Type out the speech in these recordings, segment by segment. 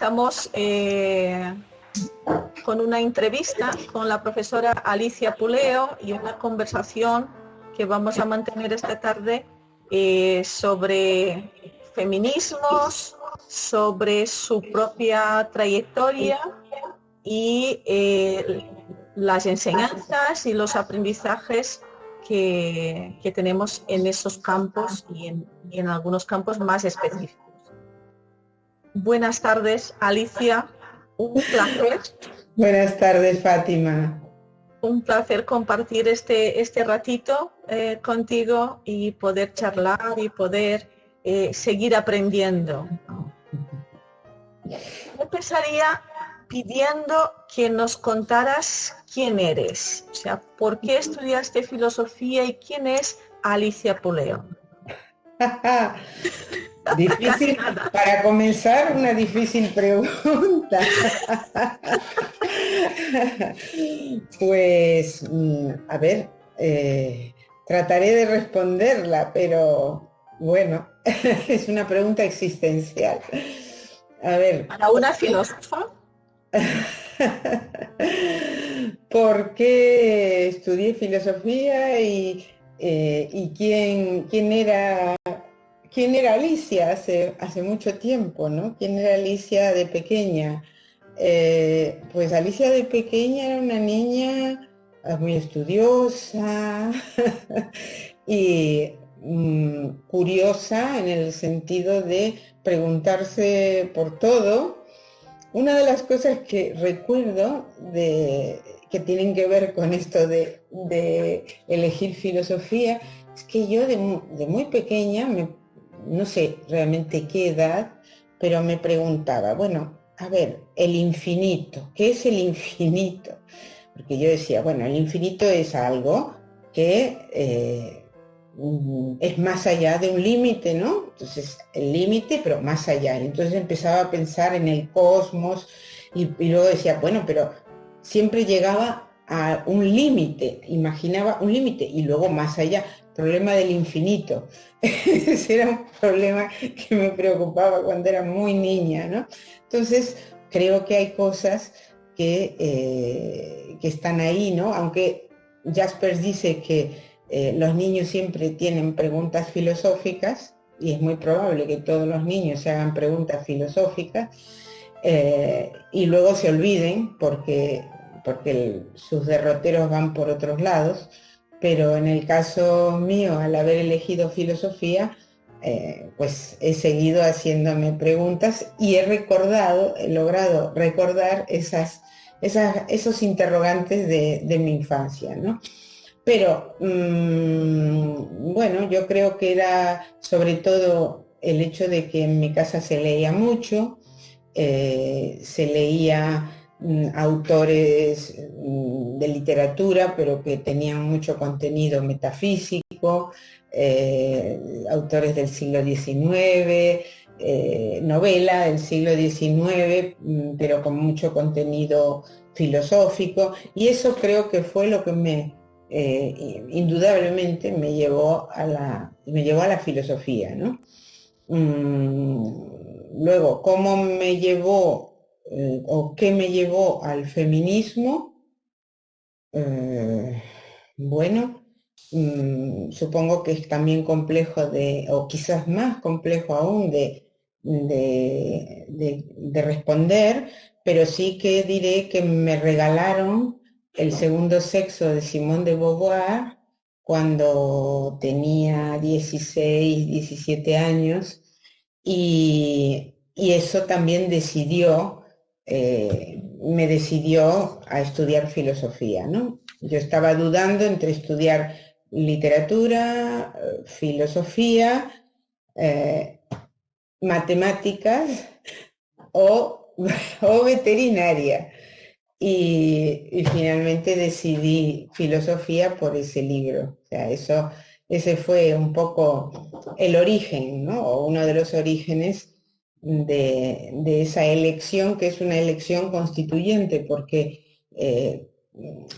Estamos eh, con una entrevista con la profesora Alicia Puleo y una conversación que vamos a mantener esta tarde eh, sobre feminismos, sobre su propia trayectoria y eh, las enseñanzas y los aprendizajes que, tenemos en esos campos y en algunos campos más específicos. Buenas tardes, Alicia. Un placer. Buenas tardes, Fátima. Un placer compartir este, este ratito eh, contigo y poder charlar y poder eh, seguir aprendiendo. Empezaría pidiendo que nos contaras quién eres, o sea, por qué estudiaste filosofía y quién es Alicia Puleo. Difícil, para comenzar, una difícil pregunta. pues, mm, a ver, eh, trataré de responderla, pero bueno, es una pregunta existencial. A ver. Para una filósofa. ¿Por qué estudié filosofía y, eh, y quién, quién era quién era Alicia hace, hace mucho tiempo, ¿no? ¿Quién era Alicia de pequeña? Eh, pues Alicia de pequeña era una niña ah, muy estudiosa y mm, curiosa en el sentido de preguntarse por todo. Una de las cosas que recuerdo que tienen que ver con esto de, elegir filosofía es que yo de, de muy pequeña me no sé realmente qué edad, pero me preguntaba, bueno, a ver, el infinito, ¿qué es el infinito? Porque yo decía, bueno, el infinito es algo que eh, mm, es más allá de un límite, ¿no? Entonces, el límite, pero más allá. Entonces empezaba a pensar en el cosmos y, y luego decía, bueno, pero siempre llegaba a un límite, imaginaba un límite y luego más allá problema del infinito. Ese era un problema que me preocupaba cuando era muy niña, ¿no? Entonces, creo que hay cosas que, eh, que están ahí, ¿no? Aunque Jaspers dice que eh, los niños siempre tienen preguntas filosóficas, y es muy probable que todos los niños se hagan preguntas filosóficas, eh, y luego se olviden porque, porque sus derroteros van por otros lados, pero en el caso mío, al haber elegido filosofía, eh, pues he seguido haciéndome preguntas y he recordado, he logrado recordar esos interrogantes de, mi infancia, ¿no? Pero, mm, bueno, yo creo que era sobre todo el hecho de que en mi casa se leía mucho, eh, se leía autores mm, de literatura, pero que tenían mucho contenido metafísico, eh, autores del siglo XIX, eh, novela del siglo XIX, mm, pero con mucho contenido filosófico, y eso creo que fue lo que me, eh, indudablemente, me llevó a la, me llevó a la filosofía. ¿no? luego, ¿cómo me llevó o qué me llevó al feminismo, eh, bueno, mm, supongo que es también complejo de, o quizás más complejo aún de, de, responder, pero sí que diré que me regalaron el segundo sexo de Simón de Beauvoir cuando tenía 16, 17 años y, y eso también decidió eh, me decidió a estudiar filosofía. ¿no? Yo estaba dudando entre estudiar literatura, filosofía, eh, matemáticas o, veterinaria. Y, finalmente decidí filosofía por ese libro. O sea, eso, ese fue un poco el origen, ¿no? O uno de los orígenes de, esa elección, que es una elección constituyente, porque eh,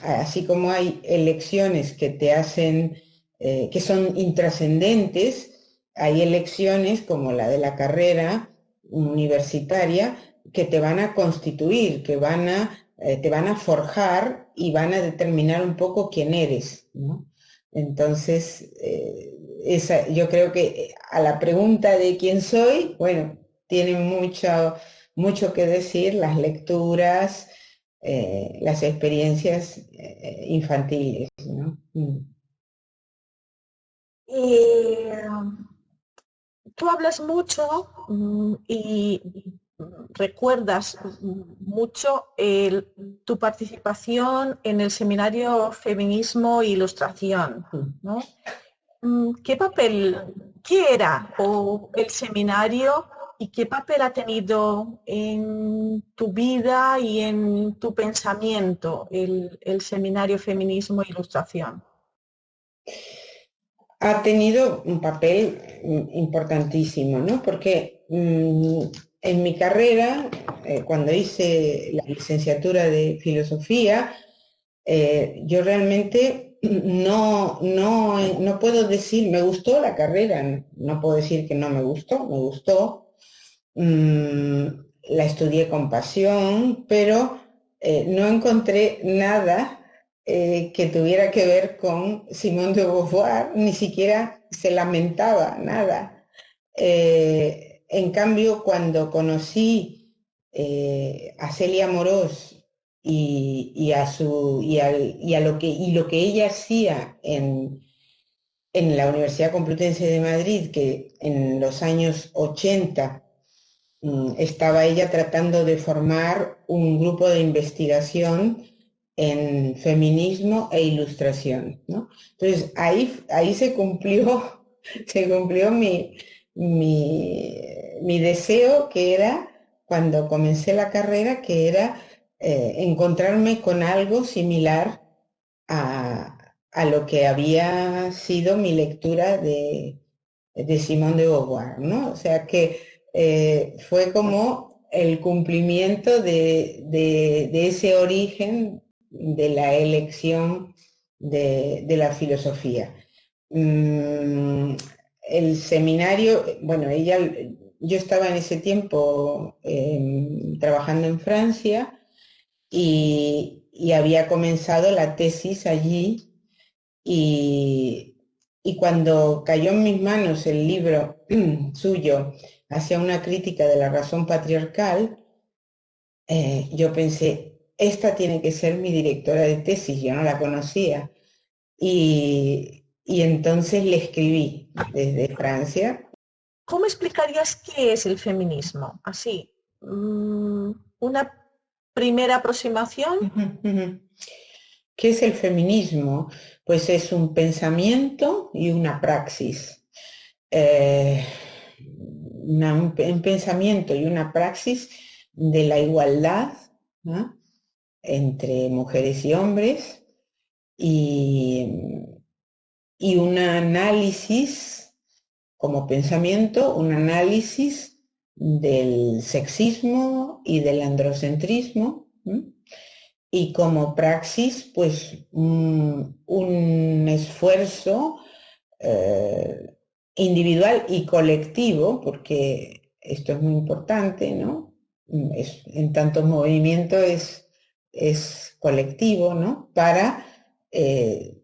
así como hay elecciones que te hacen, eh, que son intrascendentes, hay elecciones como la de la carrera universitaria que te van a constituir, que van a, eh, te van a forjar y van a determinar un poco quién eres. Entonces, eh, esa, yo creo que a la pregunta de quién soy, bueno, tiene mucho, mucho que decir las lecturas, eh, las experiencias infantiles. ¿no? Mm. tú hablas mucho mm, y recuerdas mucho tu participación en el seminario Feminismo e Ilustración. Mm, ¿Qué papel, qué era el seminario y qué papel ha tenido en tu vida y en tu pensamiento el, seminario Feminismo e Ilustración? Ha tenido un papel importantísimo, ¿no? Porque mm, en mi carrera, eh, cuando hice la licenciatura de filosofía, eh, yo realmente no, no, no puedo decir, me gustó la carrera, no puedo decir que no me gustó, me gustó. Mm, la estudié con pasión, pero eh, no encontré nada que tuviera que ver con Simón de Beauvoir, ni siquiera se lamentaba, nada. En cambio, cuando conocí eh, a Celia Morós y, a su, y, a lo que, y lo que ella hacía en, en la Universidad Complutense de Madrid, que en los años 80 mm, estaba ella tratando de formar un grupo de investigación en feminismo e ilustración. Entonces ahí, ahí se cumplió, se cumplió mi, mi, deseo que era, cuando comencé la carrera, que era eh, encontrarme con algo similar a, lo que había sido mi lectura de, de Simón de Beauvoir, ¿no? O sea que eh, fue como el cumplimiento de, ese origen de la elección de, la filosofía. Mm, el seminario, bueno, ella, yo estaba en ese tiempo em, trabajando en Francia y, había comenzado la tesis allí y, cuando cayó en mis manos el libro suyo hacia una crítica de la razón patriarcal, eh, yo pensé, esta tiene que ser mi directora de tesis, yo no la conocía. Y, y entonces le escribí desde Francia. ¿Cómo explicarías qué es el feminismo? Así, mm, una primera aproximación. ¿Qué es el feminismo? Pues es un pensamiento y una praxis. Eh, un, pensamiento y una praxis de la igualdad entre mujeres y hombres y y un análisis como pensamiento, un análisis del sexismo y del androcentrismo y como praxis pues un, esfuerzo eh, individual y colectivo porque esto es muy importante no en tanto movimiento es, es colectivo no para eh,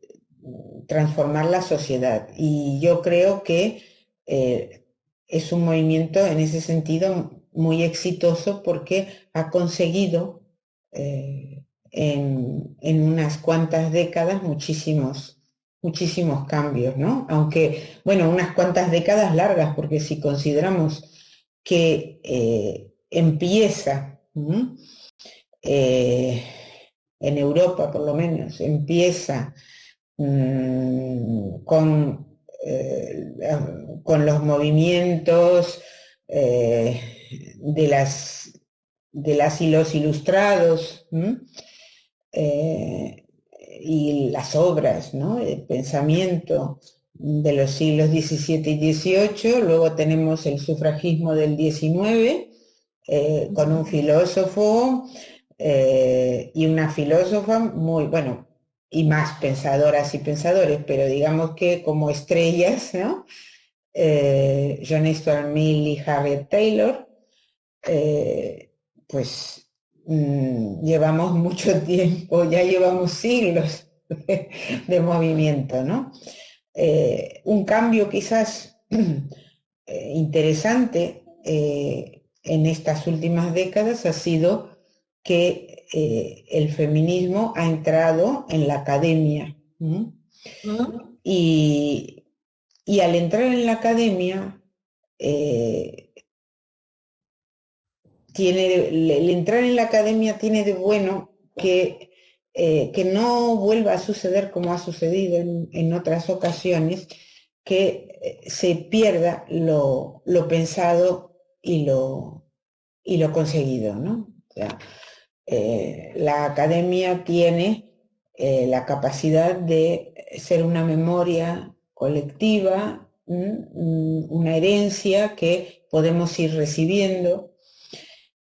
transformar la sociedad. Y yo creo que eh, es un movimiento en ese sentido muy exitoso porque ha conseguido eh, en, unas cuantas décadas muchísimos, muchísimos cambios, ¿no? Aunque, bueno, unas cuantas décadas largas, porque si consideramos que eh, empieza, en Europa por lo menos, empieza Mm, con, eh, con los movimientos eh, de, las, de las y los ilustrados eh, y las obras, ¿no? el pensamiento de los siglos XVII y XVIII, luego tenemos el sufragismo del XIX, con un filósofo y una filósofa muy, bueno, y más pensadoras y pensadores, pero digamos que como estrellas, ¿no? Eh, John Stuart Mill y Harriet Taylor, eh, pues mm, llevamos mucho tiempo, ya llevamos siglos de, movimiento, ¿no? Eh, un cambio quizás eh, interesante en estas últimas décadas ha sido que el feminismo ha entrado en la academia. Y, y, al entrar en la academia, tiene, el entrar en la academia tiene de bueno que, eh, que no vuelva a suceder como ha sucedido en, otras ocasiones, que eh, se pierda lo, pensado y lo, y lo conseguido. ¿no? Eh, la academia tiene la capacidad de ser una memoria colectiva, una herencia que podemos ir recibiendo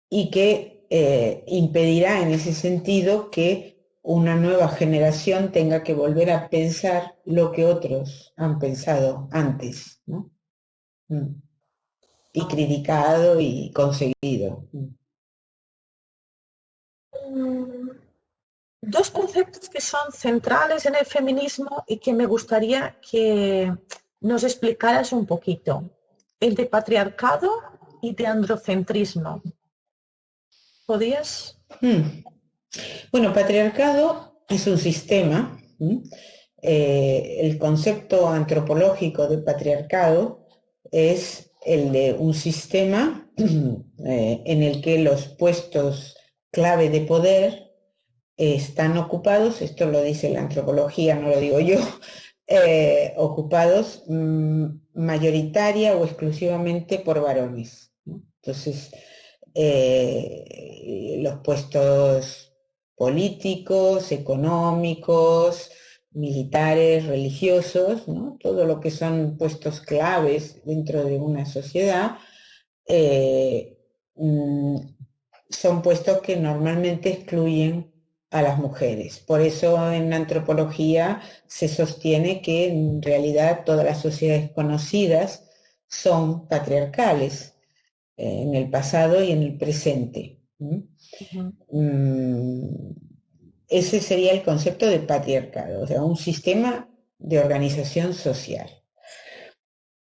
y que eh, impedirá en ese sentido que una nueva generación tenga que volver a pensar lo que otros han pensado antes. Mm. Y criticado y conseguido. Mm. Dos conceptos que son centrales en el feminismo y que me gustaría que nos explicaras un poquito. El de patriarcado y de androcentrismo. ¿Podías? Hmm. Bueno, patriarcado es un sistema. Eh, el concepto antropológico de patriarcado es el de un sistema eh, en el que los puestos clave de poder están ocupados, esto lo dice la antropología, no lo digo yo, eh, ocupados mm, mayoritaria o exclusivamente por varones. Entonces, eh, los puestos políticos, económicos, militares, religiosos, todo lo que son puestos claves dentro de una sociedad, eh, mm, son puestos que normalmente excluyen a las mujeres. Por eso en antropología se sostiene que en realidad todas las sociedades conocidas son patriarcales en el pasado y en el presente. Mm, ese sería el concepto de patriarcado, o sea, un sistema de organización social.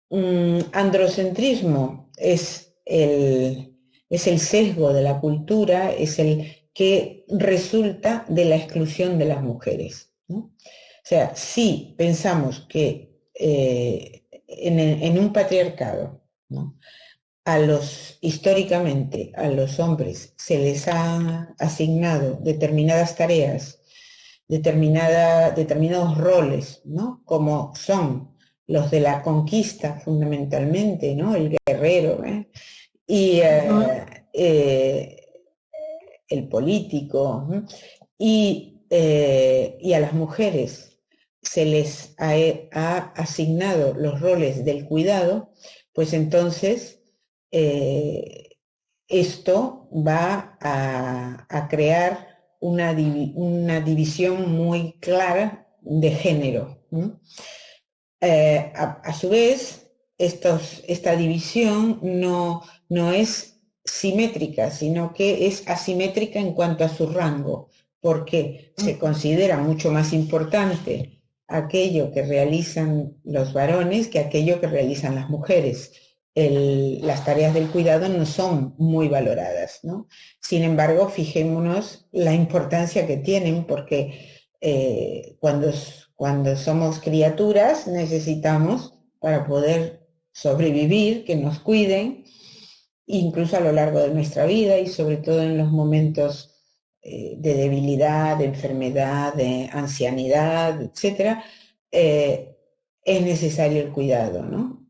Mm, androcentrismo es el, es el sesgo de la cultura, es el que resulta de la exclusión de las mujeres. O sea, si pensamos que eh, en, en, un patriarcado, ¿no? A los, históricamente, a los hombres se les ha asignado determinadas tareas, determinada, determinados roles, ¿no? Como son los de la conquista fundamentalmente, ¿no? El guerrero, ¿eh? y eh, eh, el político, y, y, a las mujeres se les ha, ha asignado los roles del cuidado, pues entonces eh, esto va a, crear una, división muy clara de género. Eh, a, su vez, esta división no, no es simétrica, sino que es asimétrica en cuanto a su rango, porque se considera mucho más importante aquello que realizan los varones que aquello que realizan las mujeres las tareas del cuidado no son muy valoradas. ¿no? Sin embargo, fijémonos la importancia que tienen porque eh, cuando, cuando somos criaturas necesitamos para poder sobrevivir, que nos cuiden, incluso a lo largo de nuestra vida y sobre todo en los momentos eh, de debilidad, de enfermedad, de ancianidad, etc., eh, es necesario el cuidado, ¿no?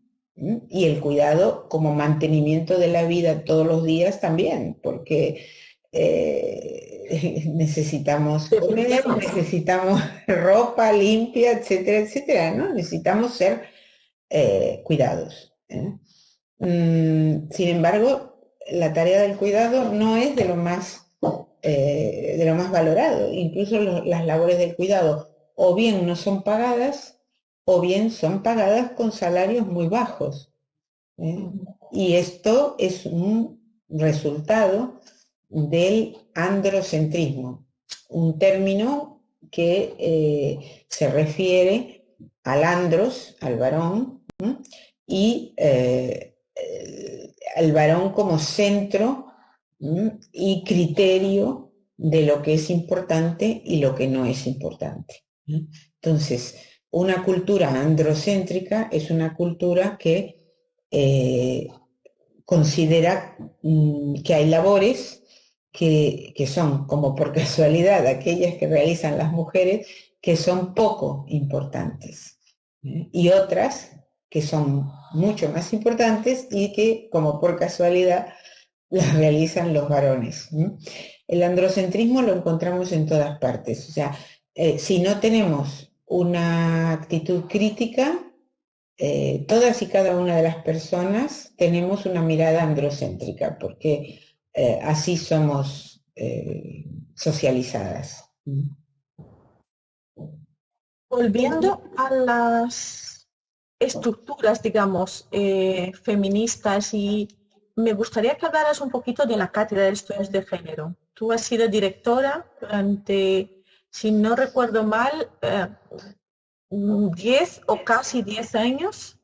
Y el cuidado como mantenimiento de la vida todos los días también, porque eh, necesitamos comer, necesitamos ropa limpia, etcétera, etcétera, ¿no? Necesitamos ser eh, cuidados. ¿eh? Mm, sin embargo, la tarea del cuidado no es de lo más, de lo más valorado. Incluso las labores del cuidado o bien no son pagadas o bien son pagadas con salarios muy bajos. ¿eh? Y esto es un resultado del androcentrismo, un término que eh, se refiere al andros, al varón, y eh, al varón como centro y criterio de lo que es importante y lo que no es importante. Entonces, una cultura androcéntrica es una cultura que eh, considera mm, que hay labores que, son, como por casualidad, aquellas que realizan las mujeres, que son poco importantes. ¿eh? Y otras que son mucho más importantes y que, como por casualidad, las realizan los varones. El androcentrismo lo encontramos en todas partes. O sea, eh, si no tenemos una actitud crítica, eh, todas y cada una de las personas tenemos una mirada androcéntrica, porque eh, así somos eh, socializadas. Volviendo a las estructuras, digamos, feministas y me gustaría que hablaras un poquito de la Cátedra de Estudios de Género. Tú has sido directora durante, si no recuerdo mal, 10 o casi 10 años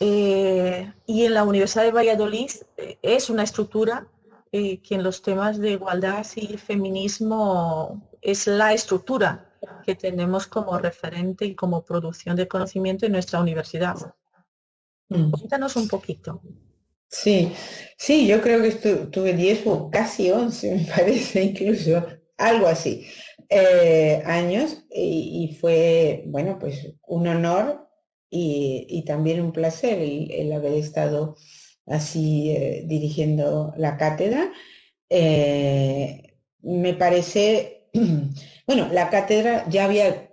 eh, y en la Universidad de Valladolid eh, es una estructura eh, que en los temas de igualdad y feminismo es la estructura que tenemos como referente y como producción de conocimiento en nuestra universidad. Mm. Cuéntanos un poquito. Sí, sí, yo creo que tuve 10 o casi 11, me parece incluso, algo así. Eh, años y, fue, bueno, pues un honor y, también un placer el, haber estado así eh, dirigiendo la cátedra. Eh, me parece, bueno, la cátedra ya había,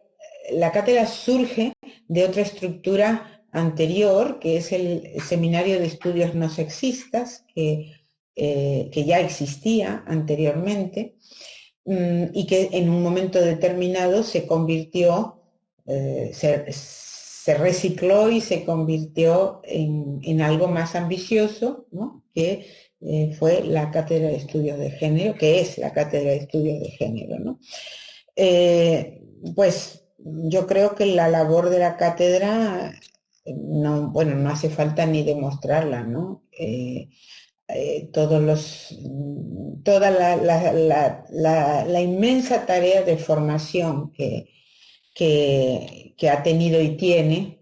la cátedra surge de otra estructura anterior, que es el Seminario de Estudios No Sexistas, que, que ya existía anteriormente. Mm, y que en un momento determinado se convirtió, eh, se, recicló y se convirtió en, algo más ambicioso, que eh, fue la Cátedra de Estudios de Género, que es la Cátedra de Estudios de Género. Eh, pues yo creo que la labor de la cátedra, no, bueno, no hace falta ni demostrarla, ¿no? Eh, todos los, toda la, inmensa tarea de formación que, que, ha tenido y tiene,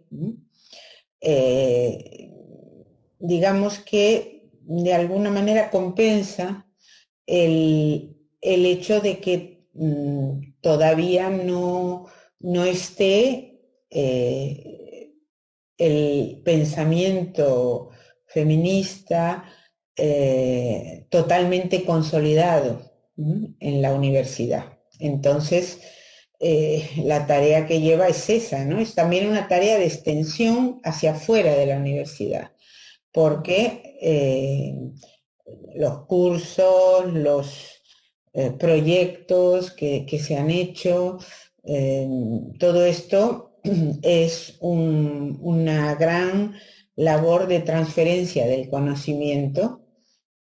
eh, digamos que de alguna manera compensa el, hecho de que mm, todavía no, no esté eh, el pensamiento feminista eh, totalmente consolidado en la universidad. Entonces, eh, la tarea que lleva es esa, ¿no? Es también una tarea de extensión hacia afuera de la universidad, porque eh, los cursos, los proyectos que, se han hecho, todo esto es una gran labor de transferencia del conocimiento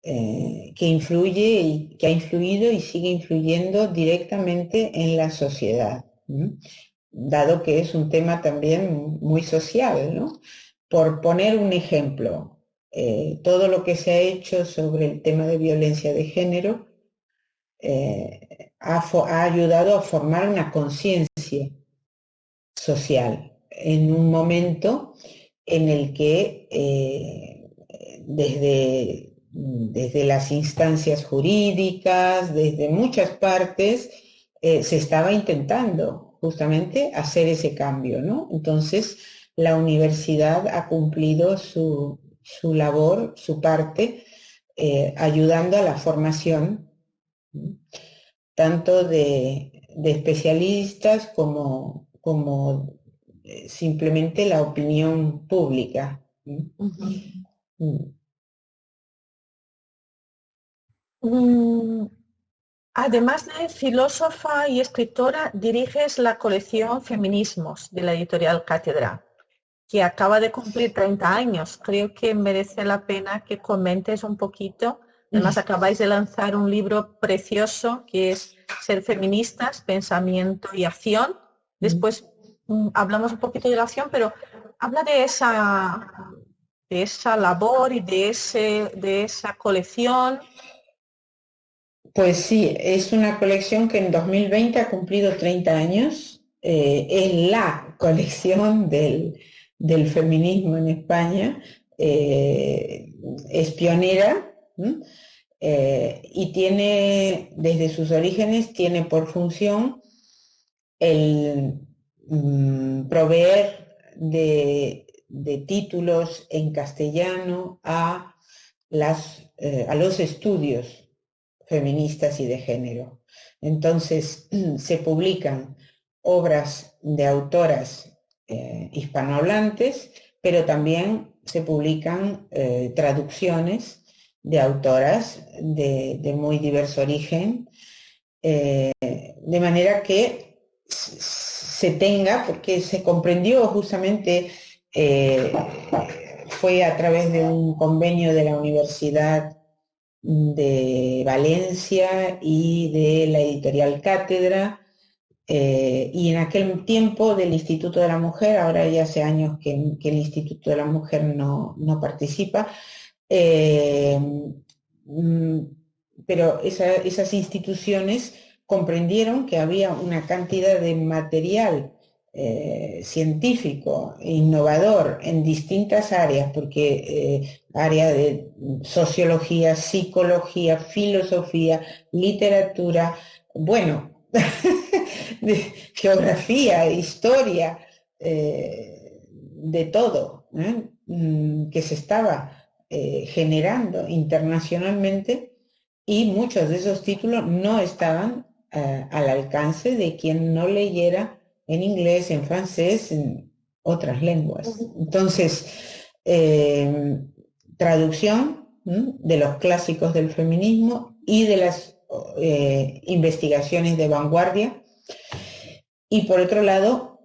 eh, que influye y que ha influido y sigue influyendo directamente en la sociedad, dado que es un tema también muy social. ¿no? Por poner un ejemplo, eh, todo lo que se ha hecho sobre el tema de violencia de género eh, ha, ha ayudado a formar una conciencia social en un momento en el que desde desde las instancias jurídicas, desde muchas partes, eh, se estaba intentando justamente hacer ese cambio, ¿no? Entonces, la universidad ha cumplido su, labor, su parte, eh, ayudando a la formación, tanto de, especialistas como, como eh, simplemente la opinión pública. Mm, además de filósofa y escritora, diriges la colección Feminismos de la editorial Cátedra, que acaba de cumplir 30 años. Creo que merece la pena que comentes un poquito Además, acabáis de lanzar un libro precioso que es Ser feministas, pensamiento y acción. Después mm, hablamos un poquito de la acción, pero habla de esa, de esa labor y de, ese, de esa colección. Pues sí, es una colección que en 2020 ha cumplido 30 años. Eh, es la colección del, feminismo en España. Eh, es pionera eh, y tiene, desde sus orígenes, tiene por función el mm, proveer de, títulos en castellano a, las, a los estudios feministas y de género. Entonces, se publican obras de autoras eh, hispanohablantes, pero también se publican traducciones de autoras de, muy diverso origen, eh, de manera que se tenga, porque se comprendió justamente, eh, fue a través de un convenio de la Universidad de Valencia y de la editorial Cátedra, eh, y en aquel tiempo del Instituto de la Mujer, ahora ya hace años que, el Instituto de la Mujer no, no participa, eh, mm, pero esas instituciones comprendieron que había una cantidad de material eh, científico, innovador en distintas áreas, porque eh, área de sociología, psicología, filosofía, literatura, bueno, geografía, historia, de todo, mm, que se estaba eh, generando internacionalmente y muchos de esos títulos no estaban eh, al alcance de quien no leyera en inglés, en francés, en otras lenguas. Entonces, eh, traducción de los clásicos del feminismo y de las investigaciones de vanguardia. Y por otro lado,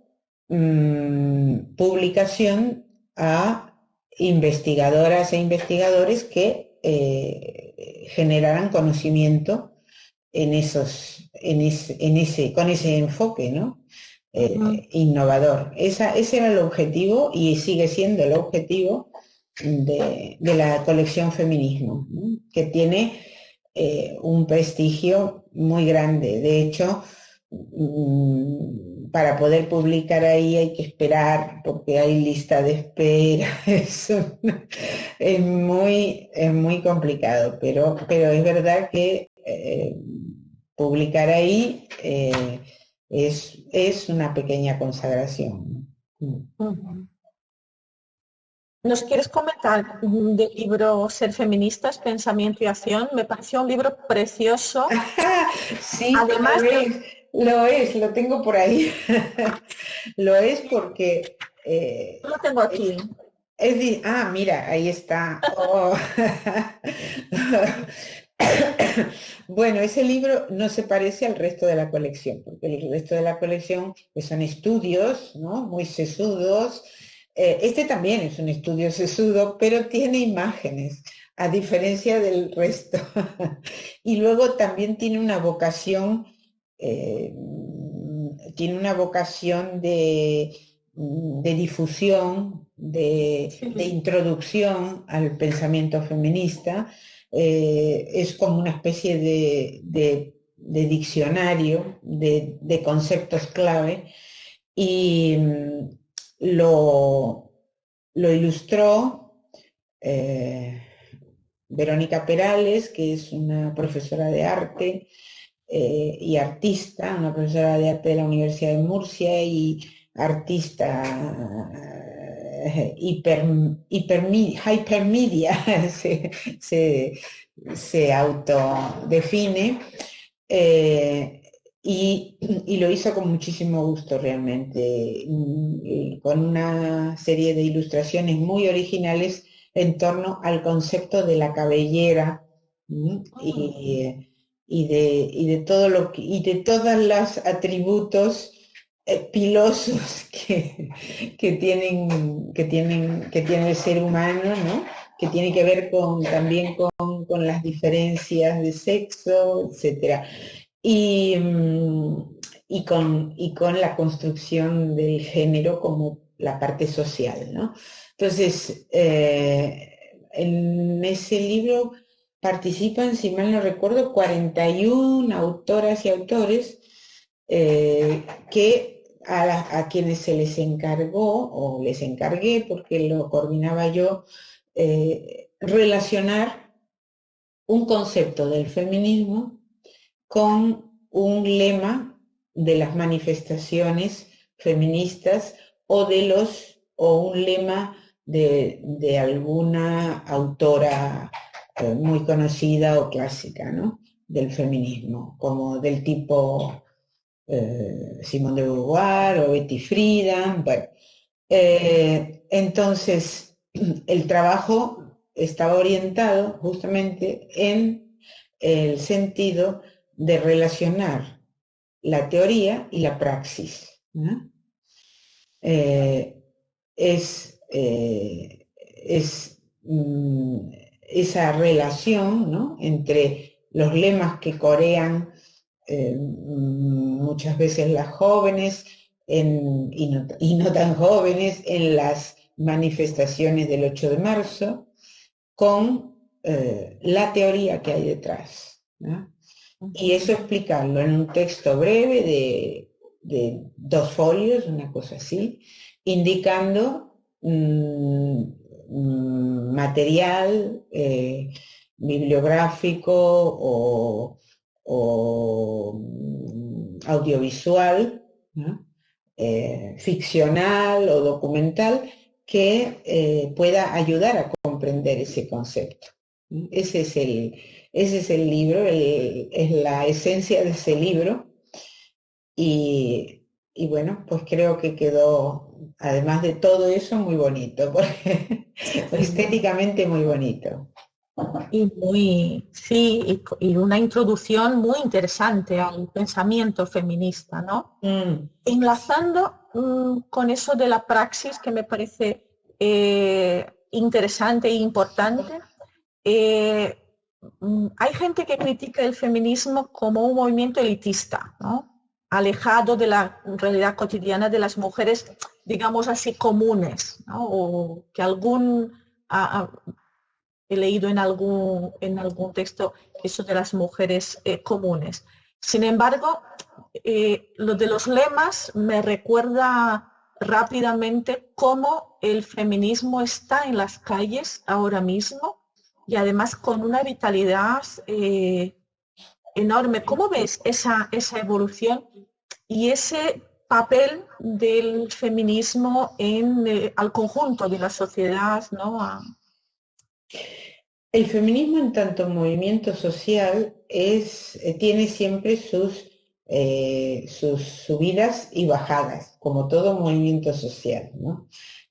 mm, publicación a investigadoras e investigadores que eh, generarán conocimiento en esos, en ese, con ese enfoque ¿no? Eh, innovador. Esa, ese era el objetivo y sigue siendo el objetivo de, la colección Feminismo, que tiene eh, un prestigio muy grande. De hecho, mm, para poder publicar ahí hay que esperar porque hay lista de espera. Es, muy, muy complicado, pero, pero es verdad que eh, publicar ahí eh, es, es, una pequeña consagración. ¿Nos quieres comentar del libro Ser Feministas, Pensamiento y Acción? Me pareció un libro precioso. sí, además lo es, lo tengo por ahí. lo es porque... Eh, lo tengo aquí. Es, ah, mira, ahí está. Oh. bueno, ese libro no se parece al resto de la colección, porque el resto de la colección pues, son estudios ¿no? muy sesudos. Eh, este también es un estudio sesudo, pero tiene imágenes, a diferencia del resto. y luego también tiene una vocación eh, tiene una vocación de, difusión, de, introducción al pensamiento feminista. Eh, es como una especie de, diccionario de, conceptos clave y mm, lo, ilustró eh, Verónica Perales, que es una profesora de arte, eh, y artista, una profesora de arte de la Universidad de Murcia y artista eh, hiper, hypermedia, se, se, autodefine. Eh, y, y, lo hizo con muchísimo gusto realmente, mm, con una serie de ilustraciones muy originales en torno al concepto de la cabellera y, y de, y de todo lo que, y de todos los atributos eh, pilosos que, que, tienen, que, tienen, que tiene el ser humano, ¿no? que tiene que ver con, también con, con las diferencias de sexo, etc. Y, mm, y, con, y con la construcción del género como la parte social. ¿no? Entonces, eh, en ese libro participan, si mal no recuerdo, 41 autoras y autores eh, que a, quienes se les encargó o les encargué, porque lo coordinaba yo, eh, relacionar un concepto del feminismo con un lema de las manifestaciones feministas o de los o un lema de, alguna autora eh, muy conocida o clásica ¿no? del feminismo, como del tipo eh, Simone de Beauvoir o Betty Friedan. Bueno, eh, entonces, el trabajo estaba orientado justamente en el sentido de relacionar la teoría y la praxis. es eh, es mm, esa relación entre los lemas que corean eh, muchas veces las jóvenes y, no, tan jóvenes en las manifestaciones del 8 de marzo con eh, la teoría que hay detrás. Y eso explicarlo en un texto breve de, de dos folios, una cosa así, indicando Mm, mm, material eh, bibliográfico o, mm, audiovisual, eh, ficcional o documental, que eh, pueda ayudar a comprender ese concepto. Ese es el, ese es el libro, es la esencia de ese libro. Y, y bueno, pues creo que quedó además de todo eso, muy bonito, porque estéticamente muy bonito. Y muy, sí, y, una introducción muy interesante al pensamiento feminista, ¿no? Mm. Enlazando mm, con eso de la praxis que me parece eh, interesante e importante, eh, mm, hay gente que critica el feminismo como un movimiento elitista, ¿no? alejado de la realidad cotidiana de las mujeres, digamos así, comunes, o que algún, he leído en algún, en algún texto eso de las mujeres eh, comunes. Sin embargo, eh, lo de los lemas me recuerda rápidamente cómo el feminismo está en las calles ahora mismo y además con una vitalidad eh, enorme. ¿Cómo ves esa, esa evolución y ese papel del feminismo en, eh, al conjunto de la sociedad? ¿no? El feminismo en tanto movimiento social eh, tiene siempre sus, eh, sus subidas y bajadas, como todo movimiento social.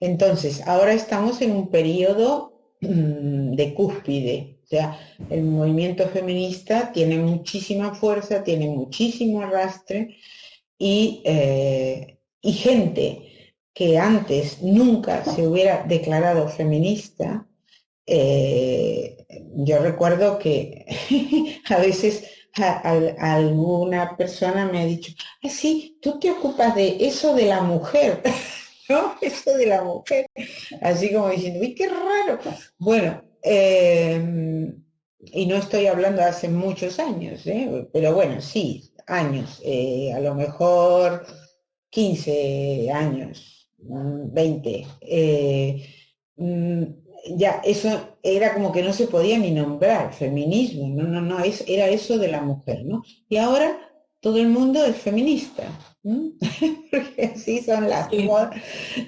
Entonces, ahora estamos en un periodo mm, de cúspide, o sea, el movimiento feminista tiene muchísima fuerza, tiene muchísimo arrastre y, eh, y gente que antes nunca se hubiera declarado feminista, eh, yo recuerdo que a veces alguna persona me ha dicho, ah, sí, tú te ocupas de eso de la mujer, ¿no? Eso de la mujer. Así como diciendo, uy, qué raro. Bueno, Em, y no estoy hablando hace muchos años, ¿eh? pero bueno, sí, años, eh, a lo mejor 15 años, 20. Mm, ya, eso era como que no se podía ni nombrar feminismo, no, no, no, es, era eso de la mujer, ¿no? Y ahora todo el mundo es feminista, porque así son las,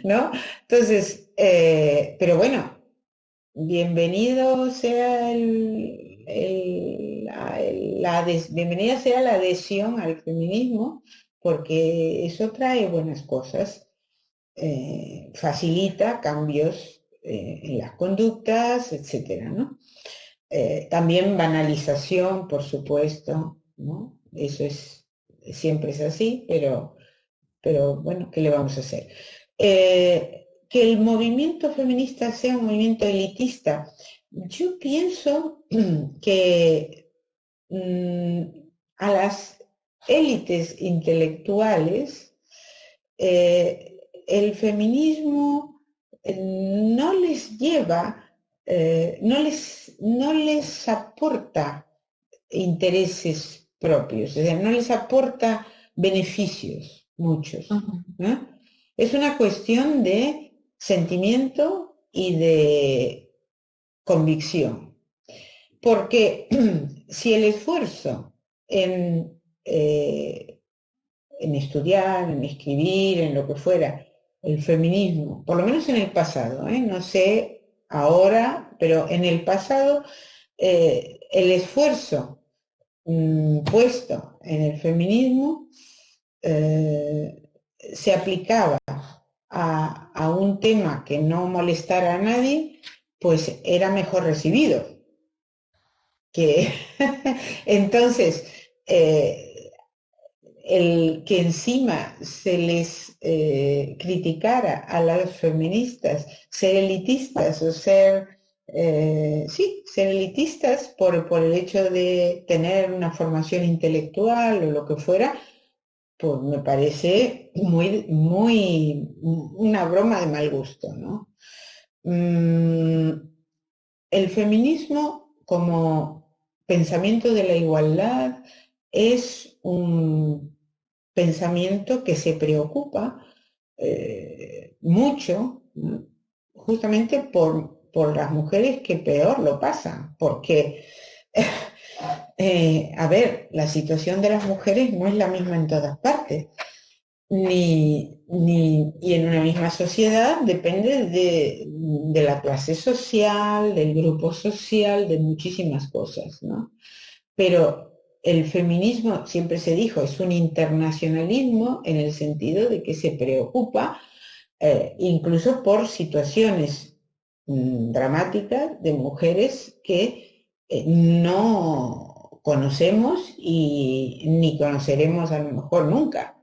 ¿no? Entonces, pero bueno, bienvenido sea la, bienvenida sea la adhesión al feminismo, porque eso trae buenas cosas, eh, facilita cambios eh, en las conductas, etcétera, ¿no? Eh, también banalización, por supuesto, ¿no? Eso es, siempre es así, pero, pero bueno, ¿qué le vamos a hacer? que el movimiento feminista sea un movimiento elitista. Yo pienso que mm, a las élites intelectuales eh, el feminismo no les lleva, eh, no, les, no les aporta intereses propios, es no les aporta beneficios, muchos. Es una cuestión de sentimiento y de convicción. Porque si el esfuerzo en, eh, en estudiar, en escribir, en lo que fuera, el feminismo, por lo menos en el pasado, ¿eh? no sé ahora, pero en el pasado eh, el esfuerzo mm, puesto en el feminismo se aplicaba a, un tema que no molestara a nadie, pues era mejor recibido. Entonces eh, el que encima se les eh, criticara a las feministas ser elitistas o ser eh, sí, ser elitistas por, por el hecho de tener una formación intelectual o lo que fuera, pues me parece muy, muy, una broma de mal gusto, ¿no? Mm, el feminismo como pensamiento de la igualdad es un pensamiento que se preocupa eh, mucho justamente por, por las mujeres que peor lo pasan, porque eh, a ver, la situación de las mujeres no es la misma en todas partes, ni, y en una misma sociedad depende de, la clase social, del grupo social, de muchísimas cosas, ¿no? Pero el feminismo, siempre se dijo, es un internacionalismo en el sentido de que se preocupa eh, incluso por situaciones mm, dramáticas de mujeres que eh, no conocemos y ni conoceremos a lo mejor nunca.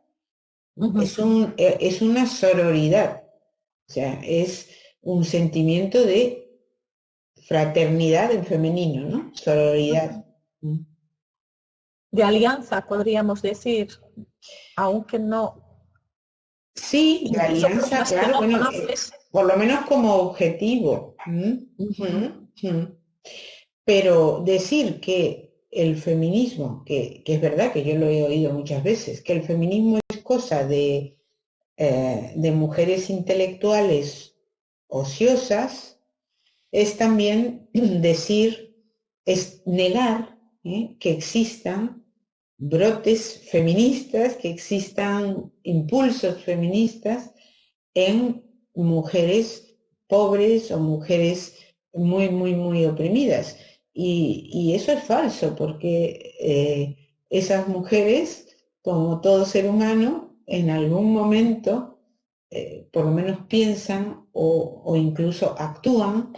es, un, e, es una sororidad, o sea, es un sentimiento de fraternidad en femenino, ¿no? Sororidad. De alianza, podríamos decir, aunque no. Sí, de alianza, claro, bueno, por lo menos como objetivo. Pero decir que el feminismo, que, es verdad que yo lo he oído muchas veces, que el feminismo es cosa de, eh, de mujeres intelectuales ociosas, es también decir, es negar ¿eh? que existan brotes feministas, que existan impulsos feministas en mujeres pobres o mujeres muy, muy, muy oprimidas. Y, eso es falso, porque eh, esas mujeres, como todo ser humano, en algún momento, eh, por lo menos piensan o, incluso actúan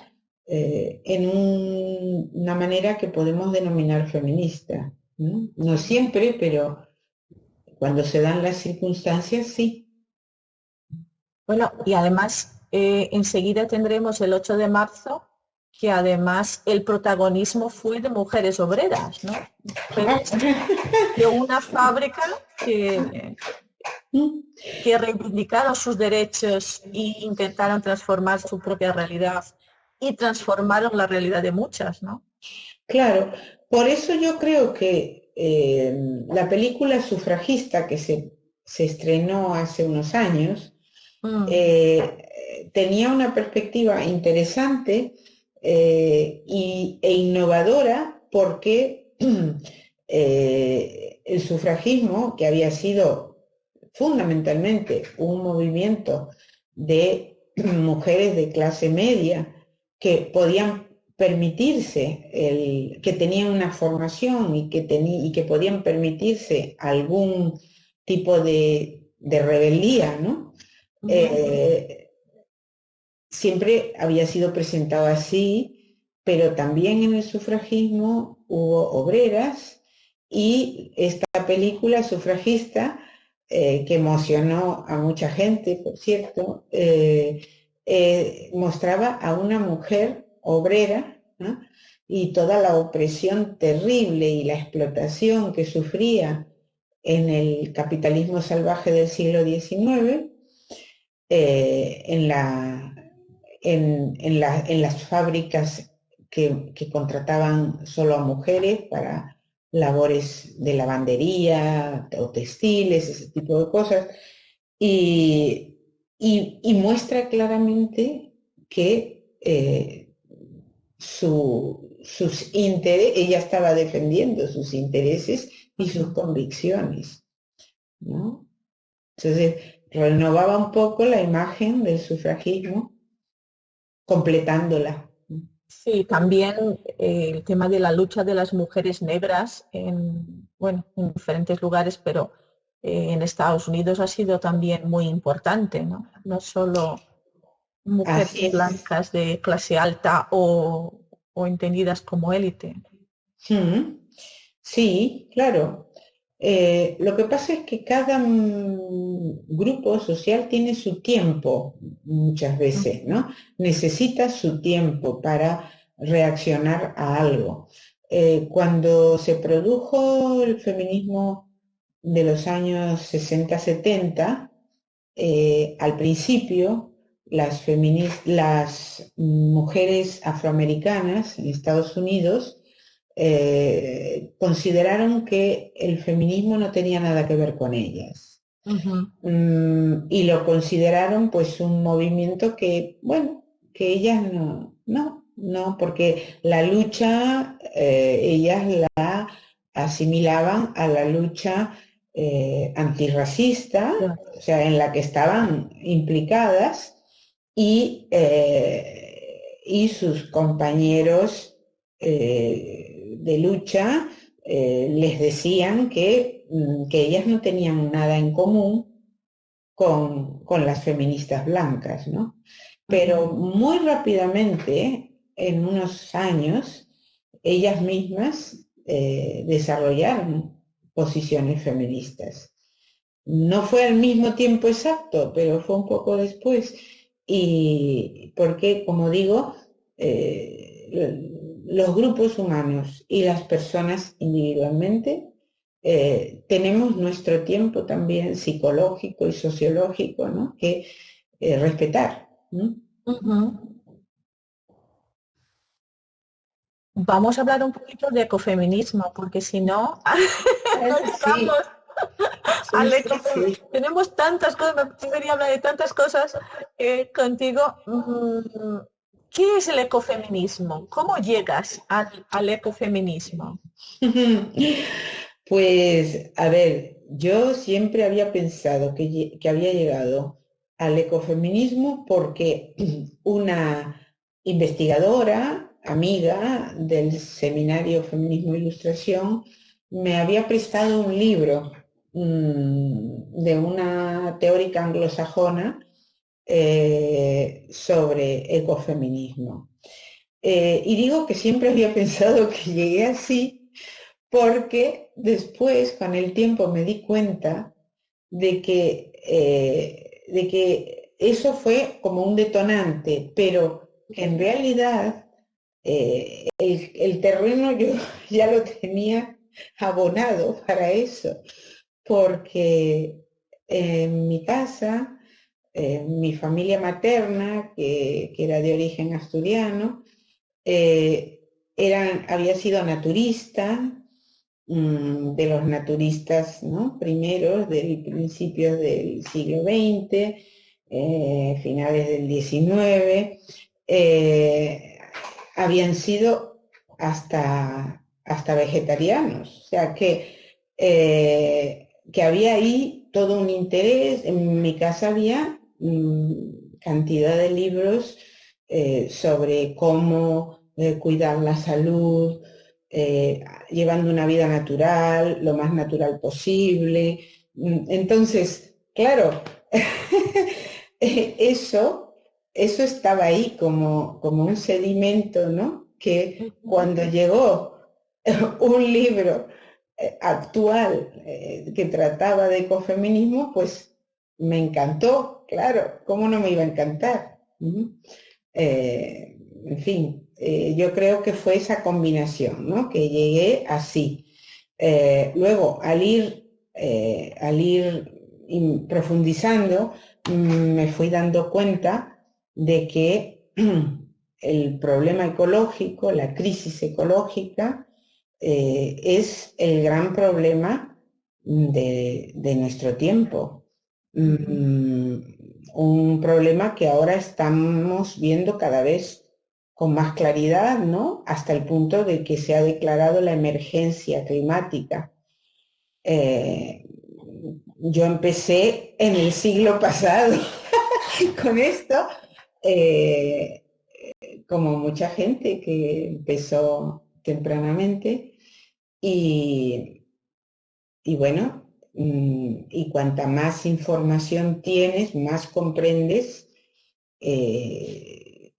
eh, en una manera que podemos denominar feminista. ¿No? siempre, pero cuando se dan las circunstancias, sí. Bueno, y además enseguida tendremos el 8 de marzo que además el protagonismo fue de mujeres obreras, ¿no? de una fábrica que, que reivindicaron sus derechos e intentaron transformar su propia realidad y transformaron la realidad de muchas, ¿no? Claro, por eso yo creo que eh, la película sufragista que se, estrenó hace unos años mm. eh, tenía una perspectiva interesante eh, e innovadora porque el sufragismo, que había sido fundamentalmente un movimiento de mujeres de clase media que podían permitirse, el, que tenían una formación y que, y que podían permitirse algún tipo de, rebeldía, ¿no? siempre había sido presentado así, pero también en el sufragismo hubo obreras y esta película sufragista, eh, que emocionó a mucha gente, por cierto, eh, eh, mostraba a una mujer obrera y toda la opresión terrible y la explotación que sufría en el capitalismo salvaje del siglo XIX, eh, en, la, en, las fábricas que, contrataban solo a mujeres para labores de lavandería o textiles, ese tipo de cosas, y, muestra claramente que eh, sus intereses, ella estaba defendiendo sus intereses y sus convicciones. ¿no? Entonces, renovaba un poco la imagen del sufragismo, completándola. Sí, también eh, el tema de la lucha de las mujeres negras en, bueno, en diferentes lugares, pero eh, en Estados Unidos ha sido también muy importante, ¿no? No solo mujeres blancas de clase alta o, o entendidas como élite. Sí, claro. Eh, lo que pasa es que cada mm, grupo social tiene su tiempo muchas veces, ¿no? Necesita su tiempo para reaccionar a algo. Eh, cuando se produjo el feminismo de los años 60-70, eh, al principio las, las mujeres afroamericanas en Estados Unidos eh, consideraron que el feminismo no tenía nada que ver con ellas. Mm, y lo consideraron pues un movimiento que, bueno, que ellas no, no, no, porque la lucha, eh, ellas la asimilaban a la lucha eh, antirracista, o sea, en la que estaban implicadas, y, y sus compañeros de lucha eh, les decían que, mm, que, ellas no tenían nada en común con, las feministas blancas, ¿no? Pero muy rápidamente, en unos años, ellas mismas eh, desarrollaron posiciones feministas. No fue al mismo tiempo exacto, pero fue un poco después. Y porque, como digo, eh, los grupos humanos y las personas individualmente eh, tenemos nuestro tiempo también psicológico y sociológico ¿no? que eh, respetar. Vamos a hablar un poquito de ecofeminismo, porque si no, Tenemos tantas cosas, me gustaría hablar de tantas cosas eh, contigo. Mm, ¿Qué es el ecofeminismo? ¿Cómo llegas al, ecofeminismo? Pues, a ver, yo siempre había pensado que, había llegado al ecofeminismo porque una investigadora, amiga del seminario Feminismo e Ilustración, me había prestado un libro de una teórica anglosajona eh, sobre ecofeminismo. Eh, y digo que siempre había pensado que llegué así porque después, con el tiempo, me di cuenta de que, eh, de que eso fue como un detonante, pero que en realidad el, el terreno yo ya lo tenía abonado para eso, porque en mi casa eh, mi familia materna, que, era de origen asturiano, eh, había sido naturista, mm, de los naturistas ¿no? primeros del principio del siglo XX, eh, finales del XIX, habían sido hasta, hasta vegetarianos. O sea que, que había ahí todo un interés. En mi casa había Mm, cantidad de libros eh, sobre cómo eh, cuidar la salud, eh, llevando una vida natural, lo más natural posible. Mm, entonces, claro, eso, eso estaba ahí como, como un sedimento, ¿no? Que cuando llegó un libro actual que trataba de ecofeminismo, pues me encantó, claro, ¿cómo no me iba a encantar? Eh, en fin, eh, yo creo que fue esa combinación, ¿no? Que llegué así. Eh, luego, al ir, al ir profundizando, mm, me fui dando cuenta de que el problema ecológico, la crisis ecológica, es el gran problema de, de nuestro tiempo. Mm, un problema que ahora estamos viendo cada vez con más claridad, ¿no? Hasta el punto de que se ha declarado la emergencia climática. Eh, yo empecé en el siglo pasado con esto, eh, como mucha gente que empezó tempranamente, y, y bueno, Mm, y cuanta más información tienes, más comprendes eh,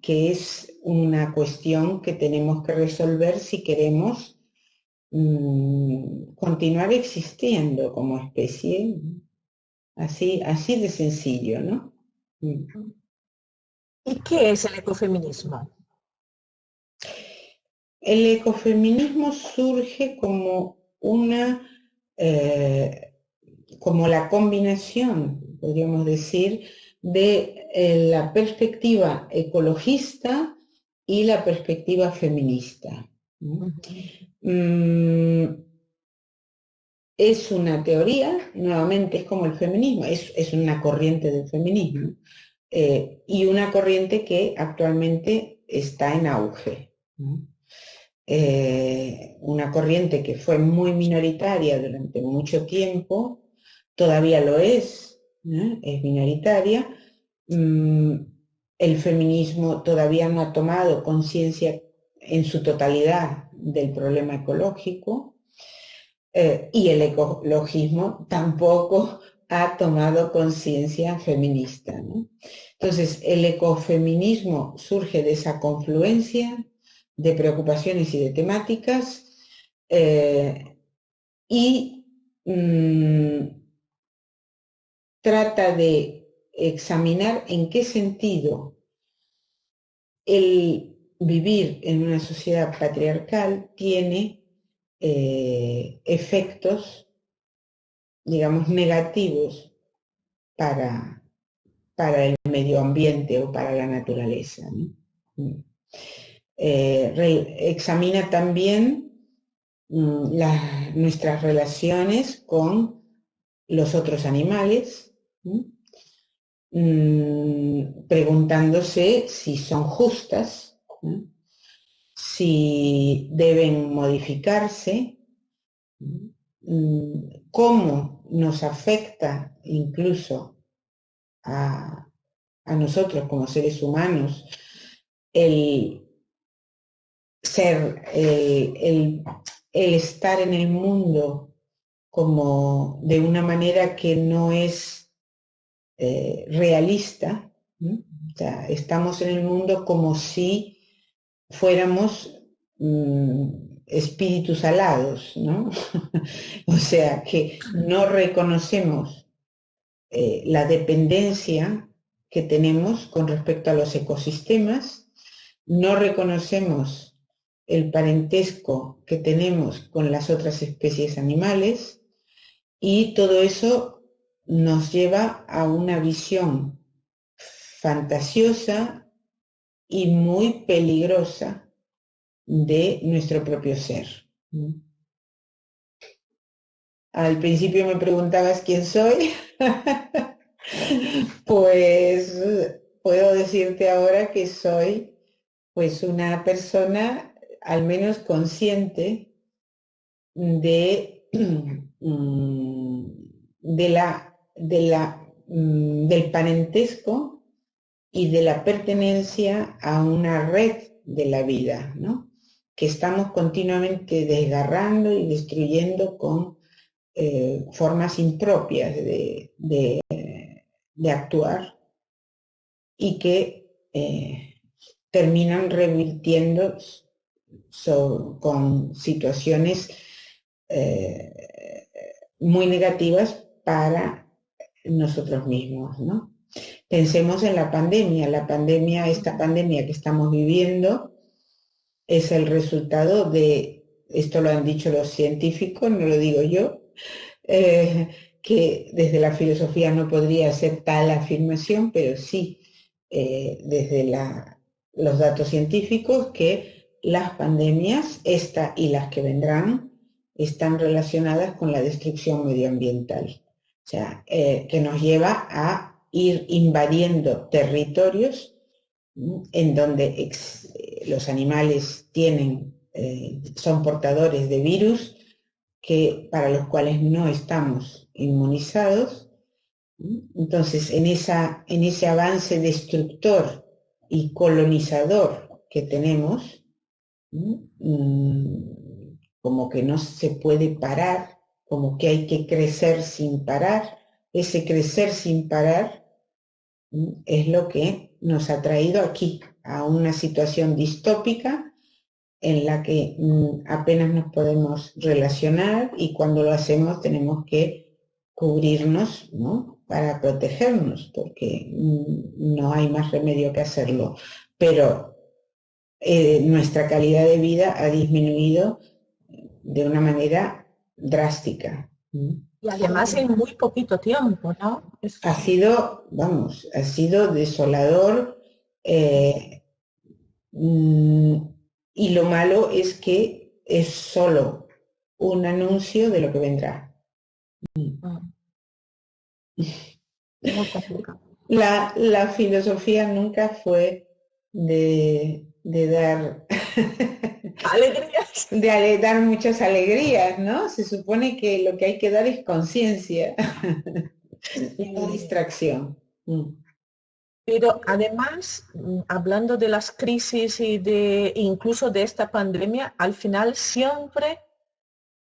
que es una cuestión que tenemos que resolver si queremos mm, continuar existiendo como especie. Así, así de sencillo, ¿no? Mm. ¿Y qué es el ecofeminismo? El ecofeminismo surge como una eh, como la combinación, podríamos decir, de eh, la perspectiva ecologista y la perspectiva feminista. Mm, es una teoría, nuevamente es como el feminismo, es, una corriente del feminismo eh, y una corriente que actualmente está en auge. Eh, una corriente que fue muy minoritaria durante mucho tiempo, todavía lo es, es minoritaria. Mm, el feminismo todavía no ha tomado conciencia en su totalidad del problema ecológico eh, y el ecologismo tampoco ha tomado conciencia feminista. Entonces, el ecofeminismo surge de esa confluencia de preocupaciones y de temáticas eh, y mm, trata de examinar en qué sentido el vivir en una sociedad patriarcal tiene eh, efectos, digamos, negativos para, para el medio ambiente o para la naturaleza. Mm. Eh, examina también mm, nuestras relaciones con los otros animales, mm, preguntándose si son justas, si deben modificarse, mm, cómo nos afecta incluso a, a nosotros como seres humanos el ser, el, estar en el mundo como de una manera que no es eh, realista. estamos en el mundo como si fuéramos mm, espíritus alados, ¿no? o sea, que no reconocemos eh, la dependencia que tenemos con respecto a los ecosistemas, no reconocemos el parentesco que tenemos con las otras especies animales y todo eso nos lleva a una visión fantasiosa y muy peligrosa de nuestro propio ser. Al principio me preguntabas quién soy, pues puedo decirte ahora que soy pues una persona al menos consciente de, mm, de la, de la, mm, del parentesco y de la pertenencia a una red de la vida, ¿no? que estamos continuamente desgarrando y destruyendo con eh, formas impropias de, de, actuar y que eh, terminan revirtiendo con situaciones eh, muy negativas para nosotros mismos. Pensemos en la pandemia. La pandemia, esta pandemia que estamos viviendo, es el resultado de, esto lo han dicho los científicos, no lo digo yo, eh, que desde la filosofía no podría ser tal afirmación, pero sí eh, desde los datos científicos que las pandemias, esta y las que vendrán, están relacionadas con la destrucción medioambiental. O sea, eh, que nos lleva a ir invadiendo territorios en donde los animales tienen, eh, son portadores de virus que, para los cuales no estamos inmunizados. Entonces, en, esa, en ese avance destructor y colonizador que tenemos, como que no se puede parar, como que hay que crecer sin parar, ese crecer sin parar es lo que nos ha traído aquí, a una situación distópica en la que mm, apenas nos podemos relacionar y cuando lo hacemos tenemos que cubrirnos para protegernos, porque mm, no hay más remedio que hacerlo. Pero eh, nuestra calidad de vida ha disminuido de una manera drástica. Y además en muy poquito tiempo, ¿no? Ha sido, vamos, ha sido desolador. Eh, mm, y lo malo es que es solo un anuncio de lo que vendrá. Ah. La, la, filosofía nunca fue de, de dar alegrías. De dar muchas alegrías, ¿no? Se supone que lo que hay que dar es conciencia y no distracción. Mm. Pero además, mm, hablando de las crisis y de incluso de esta pandemia, al final siempre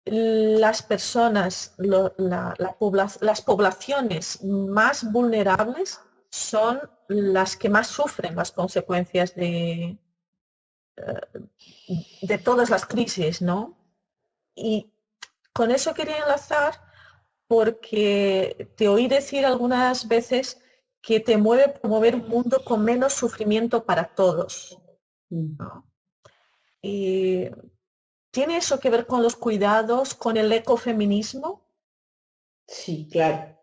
las personas, las poblaciones más vulnerables son las que más sufren las consecuencias de, de todas las crisis, ¿no? Y con eso quería enlazar porque te oí decir algunas veces que te mueve promover un mundo con menos sufrimiento para todos. Y ¿Tiene eso que ver con los cuidados, con el ecofeminismo? Sí, claro.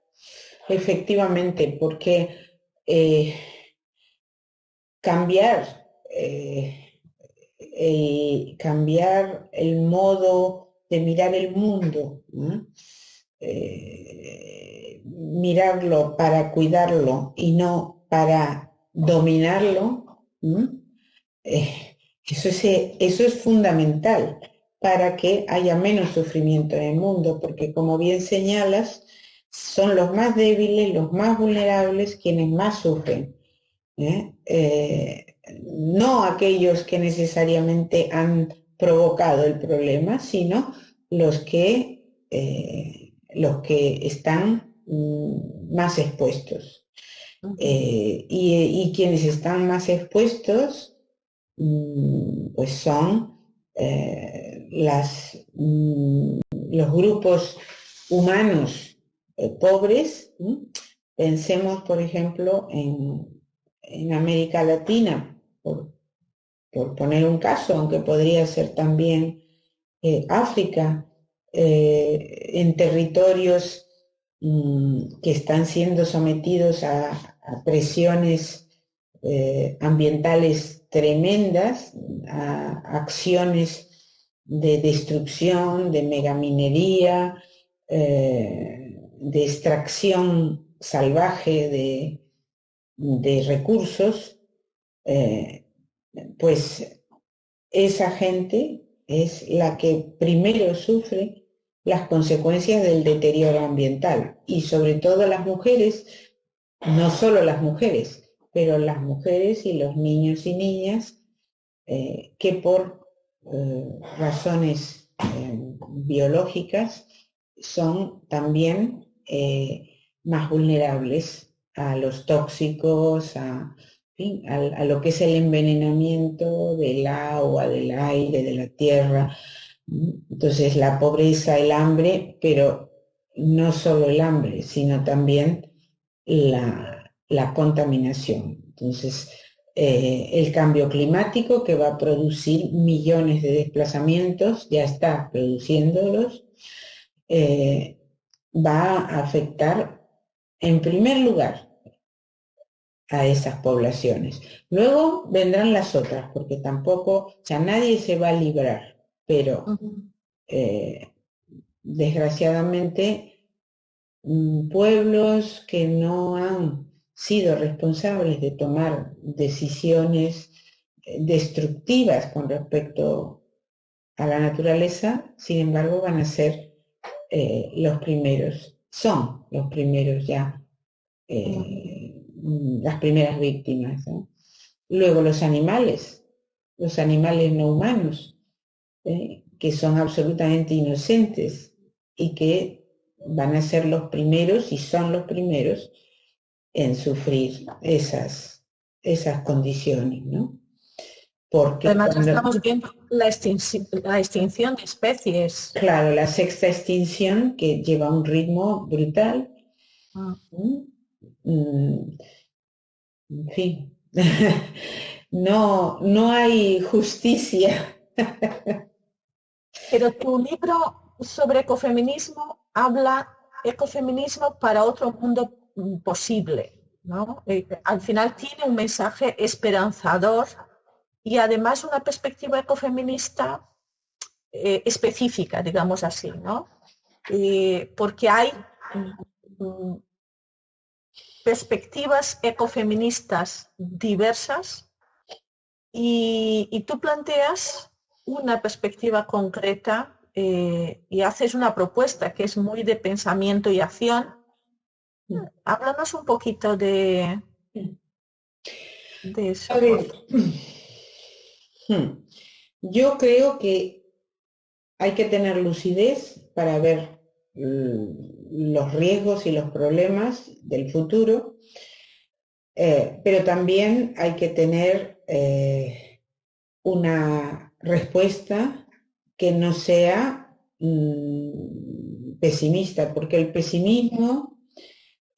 Efectivamente, porque eh, cambiar eh, cambiar el modo de mirar el mundo, eh, mirarlo para cuidarlo y no para dominarlo, eh, eso, es, eso es fundamental para que haya menos sufrimiento en el mundo, porque como bien señalas, son los más débiles, los más vulnerables quienes más sufren. ¿eh? No aquellos que necesariamente han provocado el problema, sino los que, eh, los que están mm, más expuestos. Eh, y, quienes están más expuestos, mm, pues son eh, las, mm, los grupos humanos pobres. Pensemos, por ejemplo, en, en América Latina, por, poner un caso, aunque podría ser también eh, África, eh, en territorios mm, que están siendo sometidos a, presiones eh, ambientales tremendas, a acciones de destrucción, de megaminería, de extracción salvaje de, de recursos, eh, pues esa gente es la que primero sufre las consecuencias del deterioro ambiental. Y sobre todo las mujeres, no solo las mujeres, pero las mujeres y los niños y niñas eh, que por eh, razones biológicas son también más vulnerables a los tóxicos, a, a, lo que es el envenenamiento del agua, del aire, de la tierra. Entonces la pobreza, el hambre, pero no solo el hambre, sino también la, la contaminación. Entonces, eh, el cambio climático que va a producir millones de desplazamientos, ya está produciéndolos, eh, va a afectar en primer lugar a esas poblaciones. Luego vendrán las otras, porque tampoco, o sea, nadie se va a librar, pero eh, desgraciadamente mm, pueblos que no han sido responsables de tomar decisiones eh, destructivas con respecto a la naturaleza, sin embargo van a ser eh, los primeros, son los primeros ya, eh, las primeras víctimas. Luego los animales, los animales no humanos, que son absolutamente inocentes y que van a ser los primeros y son los primeros en sufrir esas, esas condiciones, ¿no? Porque Además estamos viendo la extinción, la extinción de especies. Claro, la sexta extinción que lleva un ritmo brutal. Ah. Mm, en fin, no, no hay justicia. Pero tu libro sobre ecofeminismo habla ecofeminismo para otro mundo posible. ¿no? Eh, al final tiene un mensaje esperanzador y además una perspectiva ecofeminista eh, específica, digamos así, ¿no? Eh, porque hay mm, perspectivas ecofeministas diversas y, tú planteas una perspectiva concreta y haces una propuesta que es muy de pensamiento y acción Háblanos un poquito de, de eso. Hmm. Yo creo que hay que tener lucidez para ver los riesgos y los problemas del futuro, eh, pero también hay que tener eh, una respuesta que no sea mm, pesimista, porque el pesimismo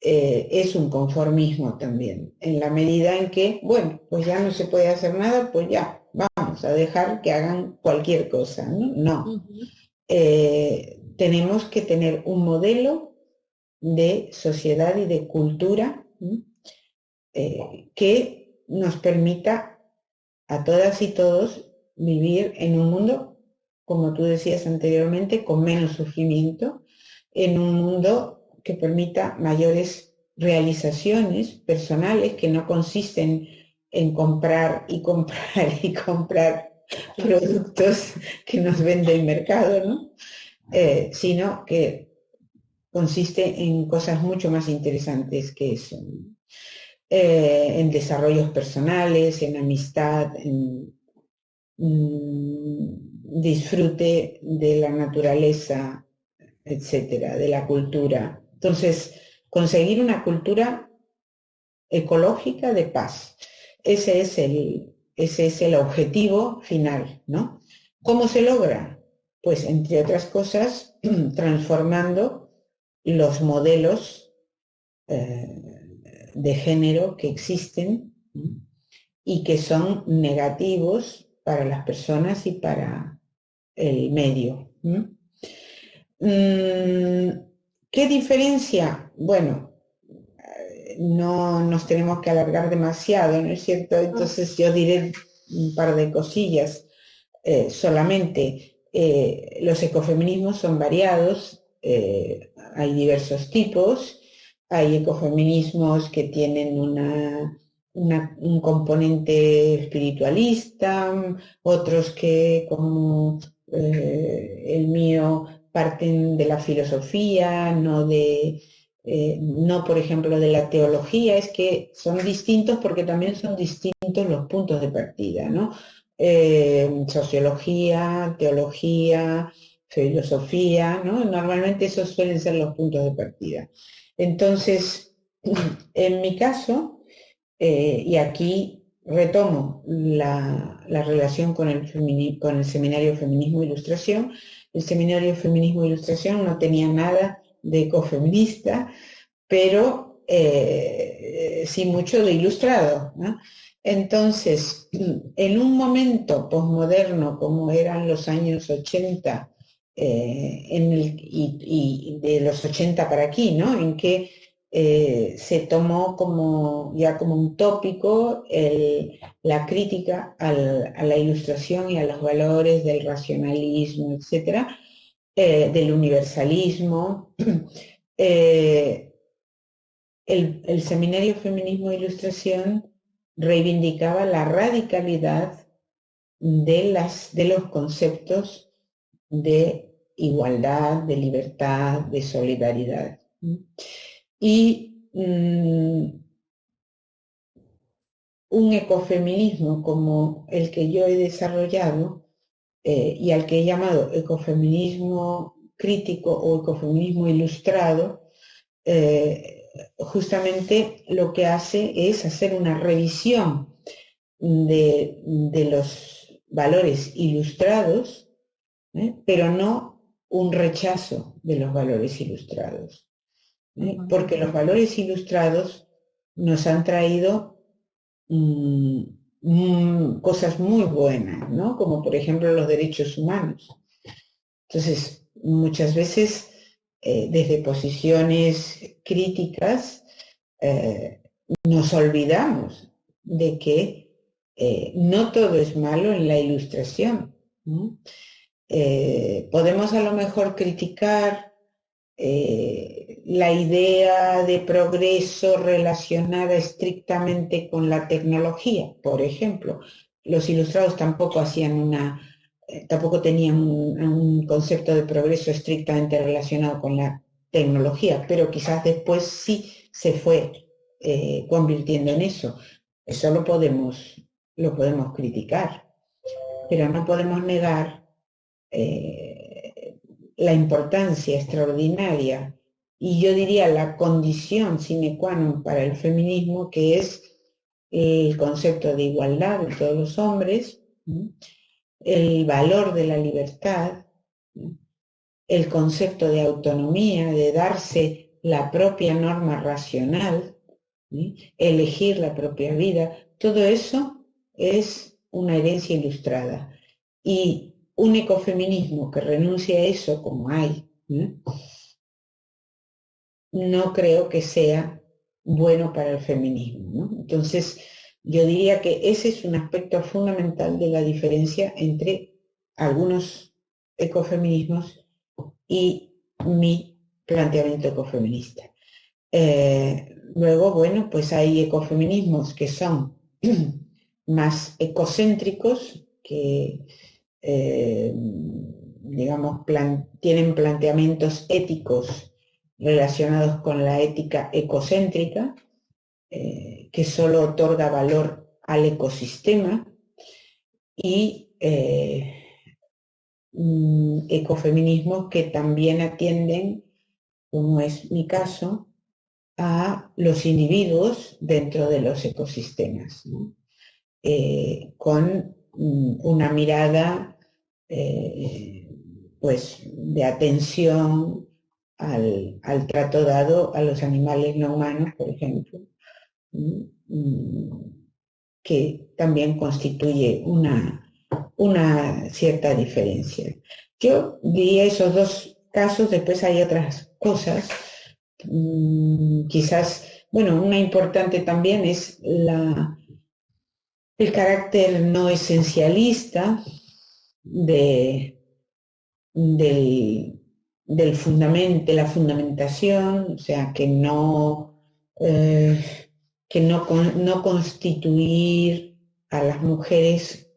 eh, es un conformismo también, en la medida en que, bueno, pues ya no se puede hacer nada, pues ya, vamos a dejar que hagan cualquier cosa, ¿no? No. Tenemos que tener un modelo de sociedad y de cultura eh, que nos permita a todas y todos vivir en un mundo, como tú decías anteriormente, con menos sufrimiento, en un mundo que permita mayores realizaciones personales que no consisten en comprar y comprar y comprar productos que nos vende el mercado, eh, sino que consiste en cosas mucho más interesantes que eso. Eh, en desarrollos personales, en amistad, en disfrute de la naturaleza, etcétera, de la cultura, entonces, conseguir una cultura ecológica de paz. Ese es el, ese es el objetivo final, ¿no? ¿Cómo se logra? Pues, entre otras cosas, transformando los modelos eh, de género que existen y que son negativos para las personas y para el medio. ¿Qué diferencia? Bueno, no nos tenemos que alargar demasiado, ¿no es cierto? Entonces yo diré un par de cosillas eh, solamente. Eh, los ecofeminismos son variados, eh, hay diversos tipos, hay ecofeminismos que tienen un componente espiritualista, otros que como el mío parten de la filosofía, no de, eh, no por ejemplo de la teología, es que son distintos porque también son distintos los puntos de partida, ¿no? Eh, sociología, teología, filosofía, ¿no? Normalmente esos suelen ser los puntos de partida. Entonces, en mi caso, eh, y aquí retomo la, relación con el, seminario Feminismo e Ilustración, el seminario Feminismo e Ilustración no tenía nada de ecofeminista, pero eh, sin mucho de ilustrado. Entonces, en un momento posmoderno como eran los años 80 eh, en el, y, de los 80 para aquí, ¿no? En que eh, se tomó como ya como un tópico la crítica a la ilustración y a los valores del racionalismo, etcétera, del universalismo. el, Seminario Feminismo e Ilustración reivindicaba la radicalidad de, las, de los conceptos de igualdad, de libertad, de solidaridad. Y mm, un ecofeminismo como el que yo he desarrollado eh, y al que he llamado ecofeminismo crítico o ecofeminismo ilustrado, eh, justamente lo que hace es hacer una revisión de, los valores ilustrados, ¿eh? pero no un rechazo de los valores ilustrados. ¿eh? Porque los valores ilustrados nos han traído mm, mm, cosas muy buenas, ¿no? como por ejemplo los derechos humanos. Entonces, muchas veces eh, desde posiciones críticas, eh, nos olvidamos de que eh, no todo es malo en la ilustración. podemos a lo mejor criticar la idea de progreso relacionada estrictamente con la tecnología, por ejemplo. Los ilustrados tampoco hacían una tampoco tenían un, concepto de progreso estrictamente relacionado con la tecnología, pero quizás después sí se fue eh, convirtiendo en eso. Eso lo podemos, lo podemos criticar, pero no podemos negar eh, la importancia extraordinaria y yo diría la condición sine qua non para el feminismo, que es el concepto de igualdad de todos los hombres, el valor de la libertad, el concepto de autonomía, de darse la propia norma racional, elegir la propia vida, todo eso es una herencia ilustrada. Y un ecofeminismo que renuncie a eso, como hay, no creo que sea bueno para el feminismo. Entonces, yo diría que ese es un aspecto fundamental de la diferencia entre algunos ecofeminismos y mi planteamiento ecofeminista. Eh, luego, bueno, pues hay ecofeminismos que son más ecocéntricos, que eh, digamos, tienen planteamientos éticos relacionados con la ética ecocéntrica, eh, que solo otorga valor al ecosistema y eh, mm, ecofeminismos que también atienden, como es mi caso, a los individuos dentro de los ecosistemas, eh, con mm, una mirada pues, de atención al, trato dado a los animales no humanos, por ejemplo, que también constituye una, una cierta diferencia. Yo diría esos dos casos, después hay otras cosas, mm, quizás, bueno, una importante también es la, el carácter no esencialista de, del, del fundamento, la fundamentación, o sea, que no eh, que no, no constituir a las mujeres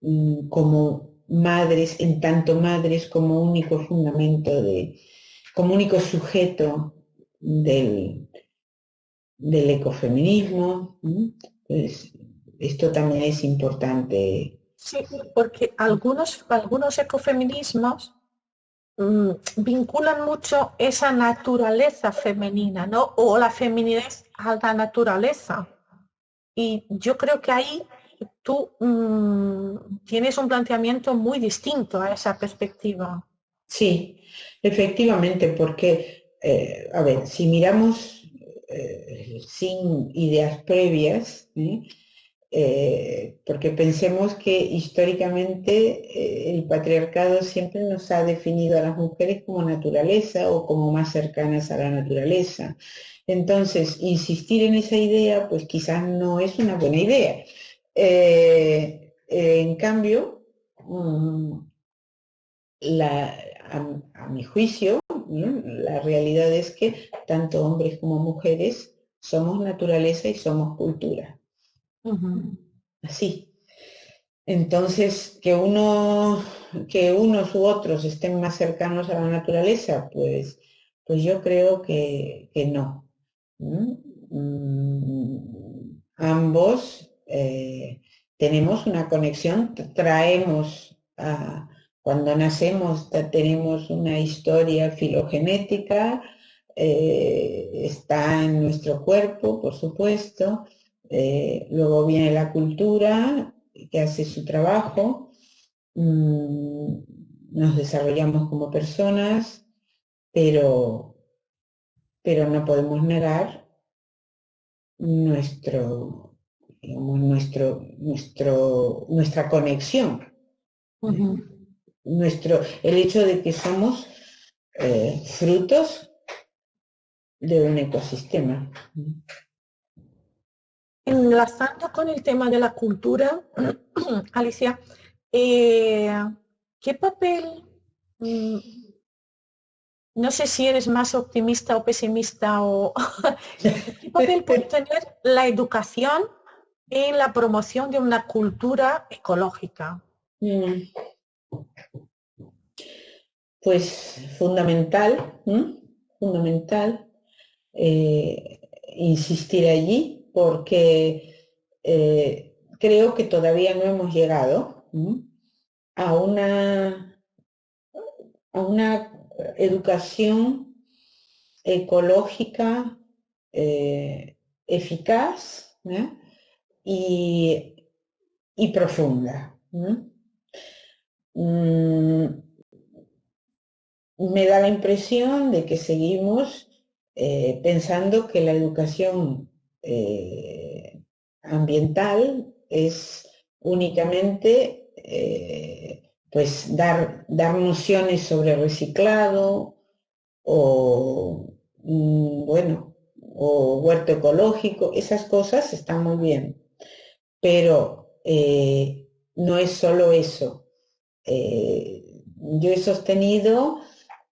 mm, como madres, en tanto madres como único fundamento de, como único sujeto del, del ecofeminismo. Pues esto también es importante. Sí, porque algunos, algunos ecofeminismos mm, vinculan mucho esa naturaleza femenina, ¿no? O la feminidad a la naturaleza. Y yo creo que ahí tú mm, tienes un planteamiento muy distinto a esa perspectiva. Sí, efectivamente, porque, eh, a ver, si miramos eh, sin ideas previas, eh, porque pensemos que históricamente el patriarcado siempre nos ha definido a las mujeres como naturaleza o como más cercanas a la naturaleza. Entonces, insistir en esa idea, pues quizás no es una buena idea. en cambio, mm, a, mi juicio, la realidad es que tanto hombres como mujeres somos naturaleza y somos cultura. Así. Entonces, que uno, que unos u otros estén más cercanos a la naturaleza, pues, pues yo creo que, no. Mm, ambos eh, tenemos una conexión, traemos a, cuando nacemos tenemos una historia filogenética, eh, está en nuestro cuerpo, por supuesto, eh, luego viene la cultura que hace su trabajo, mm, nos desarrollamos como personas, pero, pero no podemos negar nuestro, nuestro, nuestro, nuestra conexión nuestro, el hecho de que somos eh, frutos de un ecosistema. Enlazando con el tema de la cultura, Alicia, eh, ¿qué papel, mm, no sé si eres más optimista o pesimista, o qué papel puede tener la educación en la promoción de una cultura ecológica? Mm. Pues fundamental, fundamental eh, insistir allí porque eh, creo que todavía no hemos llegado a una, a una educación ecológica eh, eficaz y, profunda. Mm, me da la impresión de que seguimos eh, pensando que la educación eh, ambiental es únicamente pues dar, dar nociones sobre reciclado o mm, bueno o huerto ecológico, esas cosas están muy bien, pero no es solo eso. yo he sostenido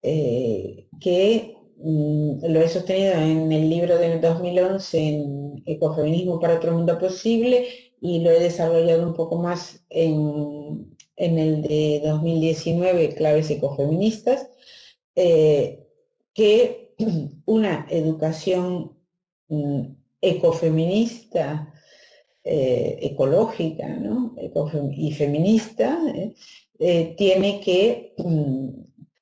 eh, que mm, lo he sostenido en el libro del 2011 en Ecofeminismo para otro mundo posible y lo he desarrollado un poco más en, el de 2019, Claves Ecofeministas, eh, que una educación mm, ecofeminista, eh, ecológica y feminista, tiene que mm,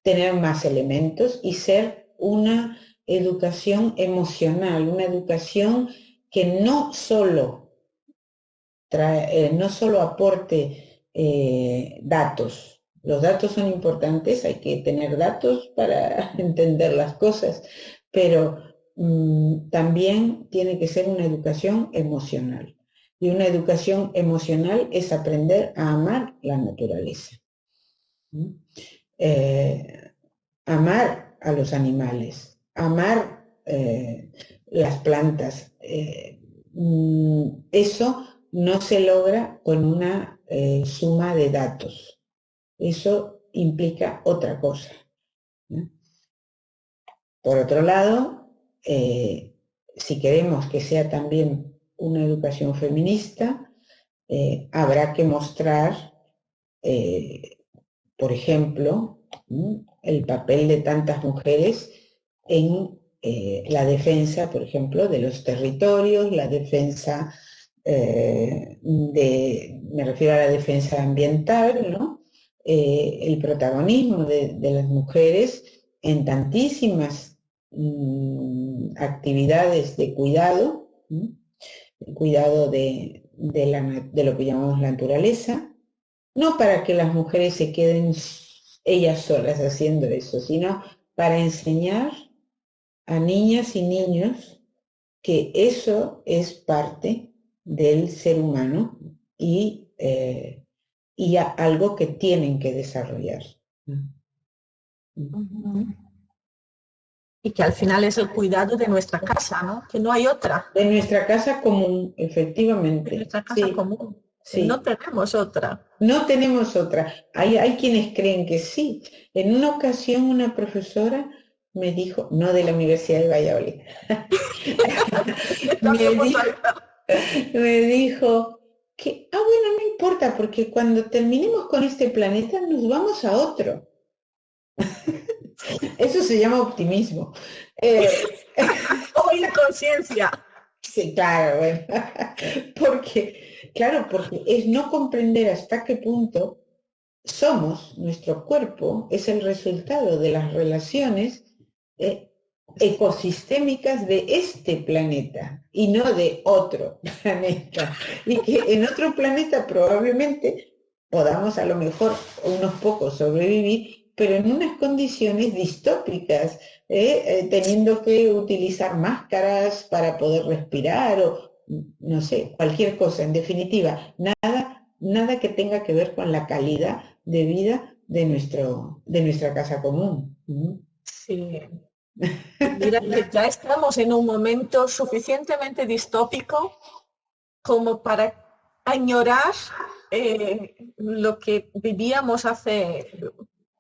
tener más elementos y ser una educación emocional, una educación que no solo, trae, eh, no solo aporte eh, datos. Los datos son importantes, hay que tener datos para entender las cosas, pero mm, también tiene que ser una educación emocional. Y una educación emocional es aprender a amar la naturaleza. Eh, amar a los animales, amar eh, las plantas. Mm, eso no se logra con una suma de datos. Eso implica otra cosa. Por otro lado, si queremos que sea también una educación feminista, habrá que mostrar por ejemplo, el papel de tantas mujeres en eh, la defensa, por ejemplo, de los territorios, la defensa eh, de, me refiero a la defensa ambiental, ¿no? Eh, el protagonismo de, las mujeres en tantísimas mm, actividades de cuidado, cuidado de, de lo que llamamos la naturaleza, no para que las mujeres se queden ellas solas haciendo eso, sino para enseñar a niñas y niños que eso es parte del ser humano y, eh, y algo que tienen que desarrollar. Y que al final es el cuidado de nuestra casa, ¿no? Que no hay otra. De nuestra casa común, efectivamente. De nuestra casa común. No tenemos otra. No tenemos otra. Hay, hay quienes creen que sí. En una ocasión una profesora me dijo, no de la Universidad de Valladolid, me, dijo, que, ah, bueno, no importa, porque cuando terminemos con este planeta nos vamos a otro. Eso se llama optimismo. Eh, o inconsciencia. Sí, claro, porque, claro, porque es no comprender hasta qué punto somos, nuestro cuerpo, es el resultado de las relaciones eh, ecosistémicas de este planeta y no de otro planeta. Y que en otro planeta probablemente podamos a lo mejor unos pocos sobrevivir, pero en unas condiciones distópicas, ¿eh? Eh, teniendo que utilizar máscaras para poder respirar o no sé, cualquier cosa. En definitiva, nada, nada que tenga que ver con la calidad de vida de, nuestro, de nuestra casa común. Sí. Mira que ya estamos en un momento suficientemente distópico como para añorar eh, lo que vivíamos hace,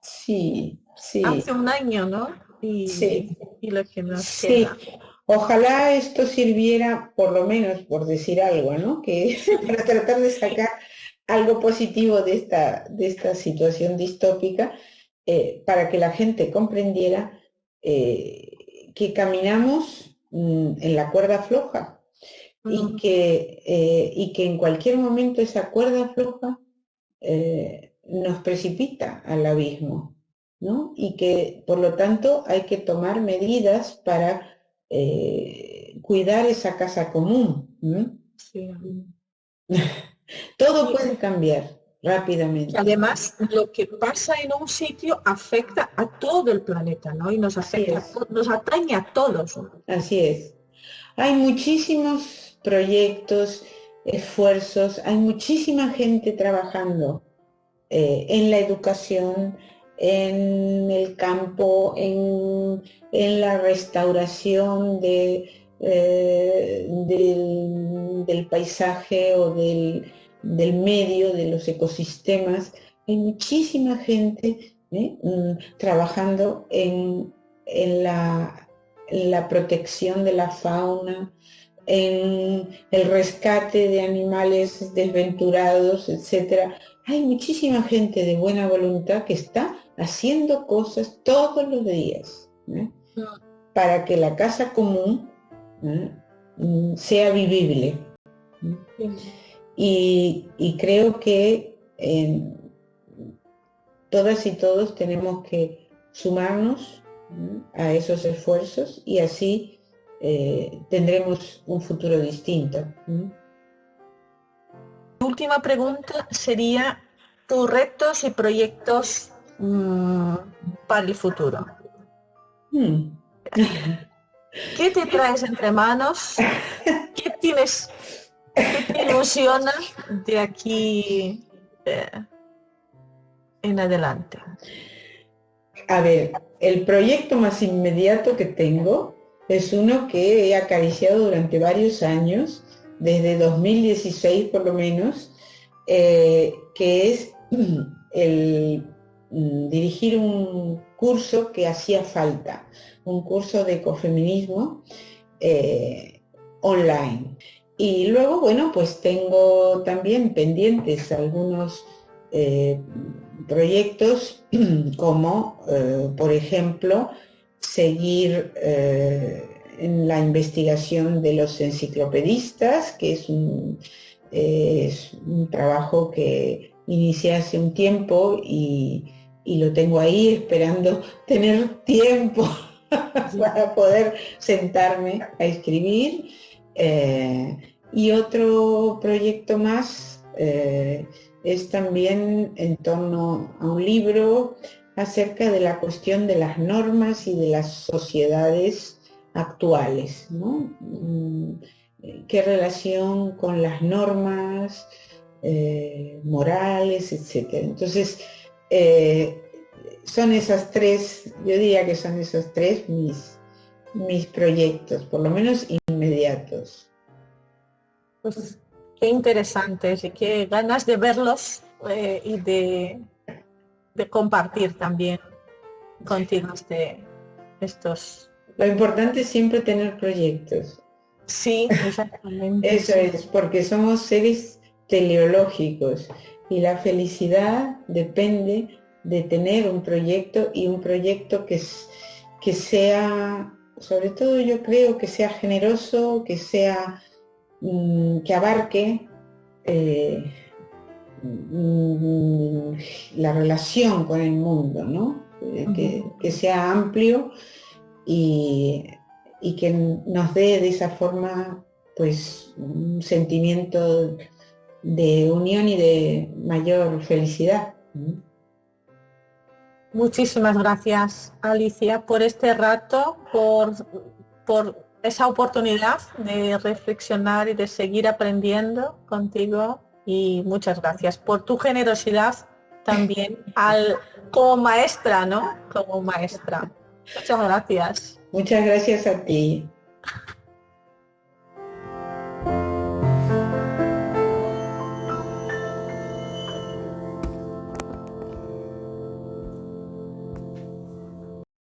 sí, sí. hace un año, ¿no? Y, sí. y lo que nos sí. Ojalá esto sirviera, por lo menos, por decir algo, ¿no? Que para tratar de sacar algo positivo de esta, de esta situación distópica, eh, para que la gente comprendiera eh, que caminamos mm, en la cuerda floja y, que, eh, y que en cualquier momento esa cuerda floja nos precipita al abismo, ¿no? Y que por lo tanto hay que tomar medidas para cuidar esa casa común. Todo puede cambiar rápidamente. Además, lo que pasa en un sitio afecta a todo el planeta, ¿no? Y nos afecta, nos atañe a todos. Así es. Hay muchísimos proyectos, esfuerzos, hay muchísima gente trabajando eh, en la educación, en el campo, en, la restauración de, eh, del paisaje o del del medio, de los ecosistemas. Hay muchísima gente ¿eh? mm, trabajando en, la, la, protección de la fauna, en el rescate de animales desventurados, etc. Hay muchísima gente de buena voluntad que está haciendo cosas todos los días ¿eh? para que la casa común ¿eh? mm, sea vivible. Y, creo que todas y todos tenemos que sumarnos a esos esfuerzos y así eh, tendremos un futuro distinto. Última pregunta sería tus retos y proyectos mm, para el futuro. Hmm. ¿Qué te traes entre manos? ¿Qué tienes ¿Qué te ilusiona de aquí eh, en adelante? A ver, el proyecto más inmediato que tengo es uno que he acariciado durante varios años, desde 2016 por lo menos, eh, que es el mm, dirigir un curso que hacía falta, un curso de ecofeminismo eh, online. Y luego, bueno, pues tengo también pendientes algunos eh, proyectos como, eh, por ejemplo, seguir eh, en la investigación de los enciclopedistas, que es un, trabajo que inicié hace un tiempo y, y lo tengo ahí esperando tener tiempo para poder sentarme a escribir. Eh, y otro proyecto más eh, es también en torno a un libro acerca de la cuestión de las normas y de las sociedades actuales, ¿no? Mm, ¿Qué relación con las normas eh, morales, etcétera? Entonces, son esas tres, yo diría que son esos tres mis, mis proyectos, por lo menos inmediatos. Pues qué interesantes y qué ganas de verlos eh, y de, de, compartir también contigo este, estos. Lo importante es siempre tener proyectos. Sí, exactamente. Eso es, porque somos seres teleológicos y la felicidad depende de tener un proyecto y un proyecto que, que sea, sobre todo yo creo que sea generoso, que sea, mm, que abarque eh, mm, la relación con el mundo, ¿no? Eh, que, sea amplio y, y, que nos dé de esa forma pues un sentimiento de unión y de mayor felicidad. Muchísimas gracias, Alicia, por este rato, por, por esa oportunidad de reflexionar y de seguir aprendiendo contigo y muchas gracias por tu generosidad también al como maestra, ¿no? Como maestra. Muchas gracias. Muchas gracias a ti.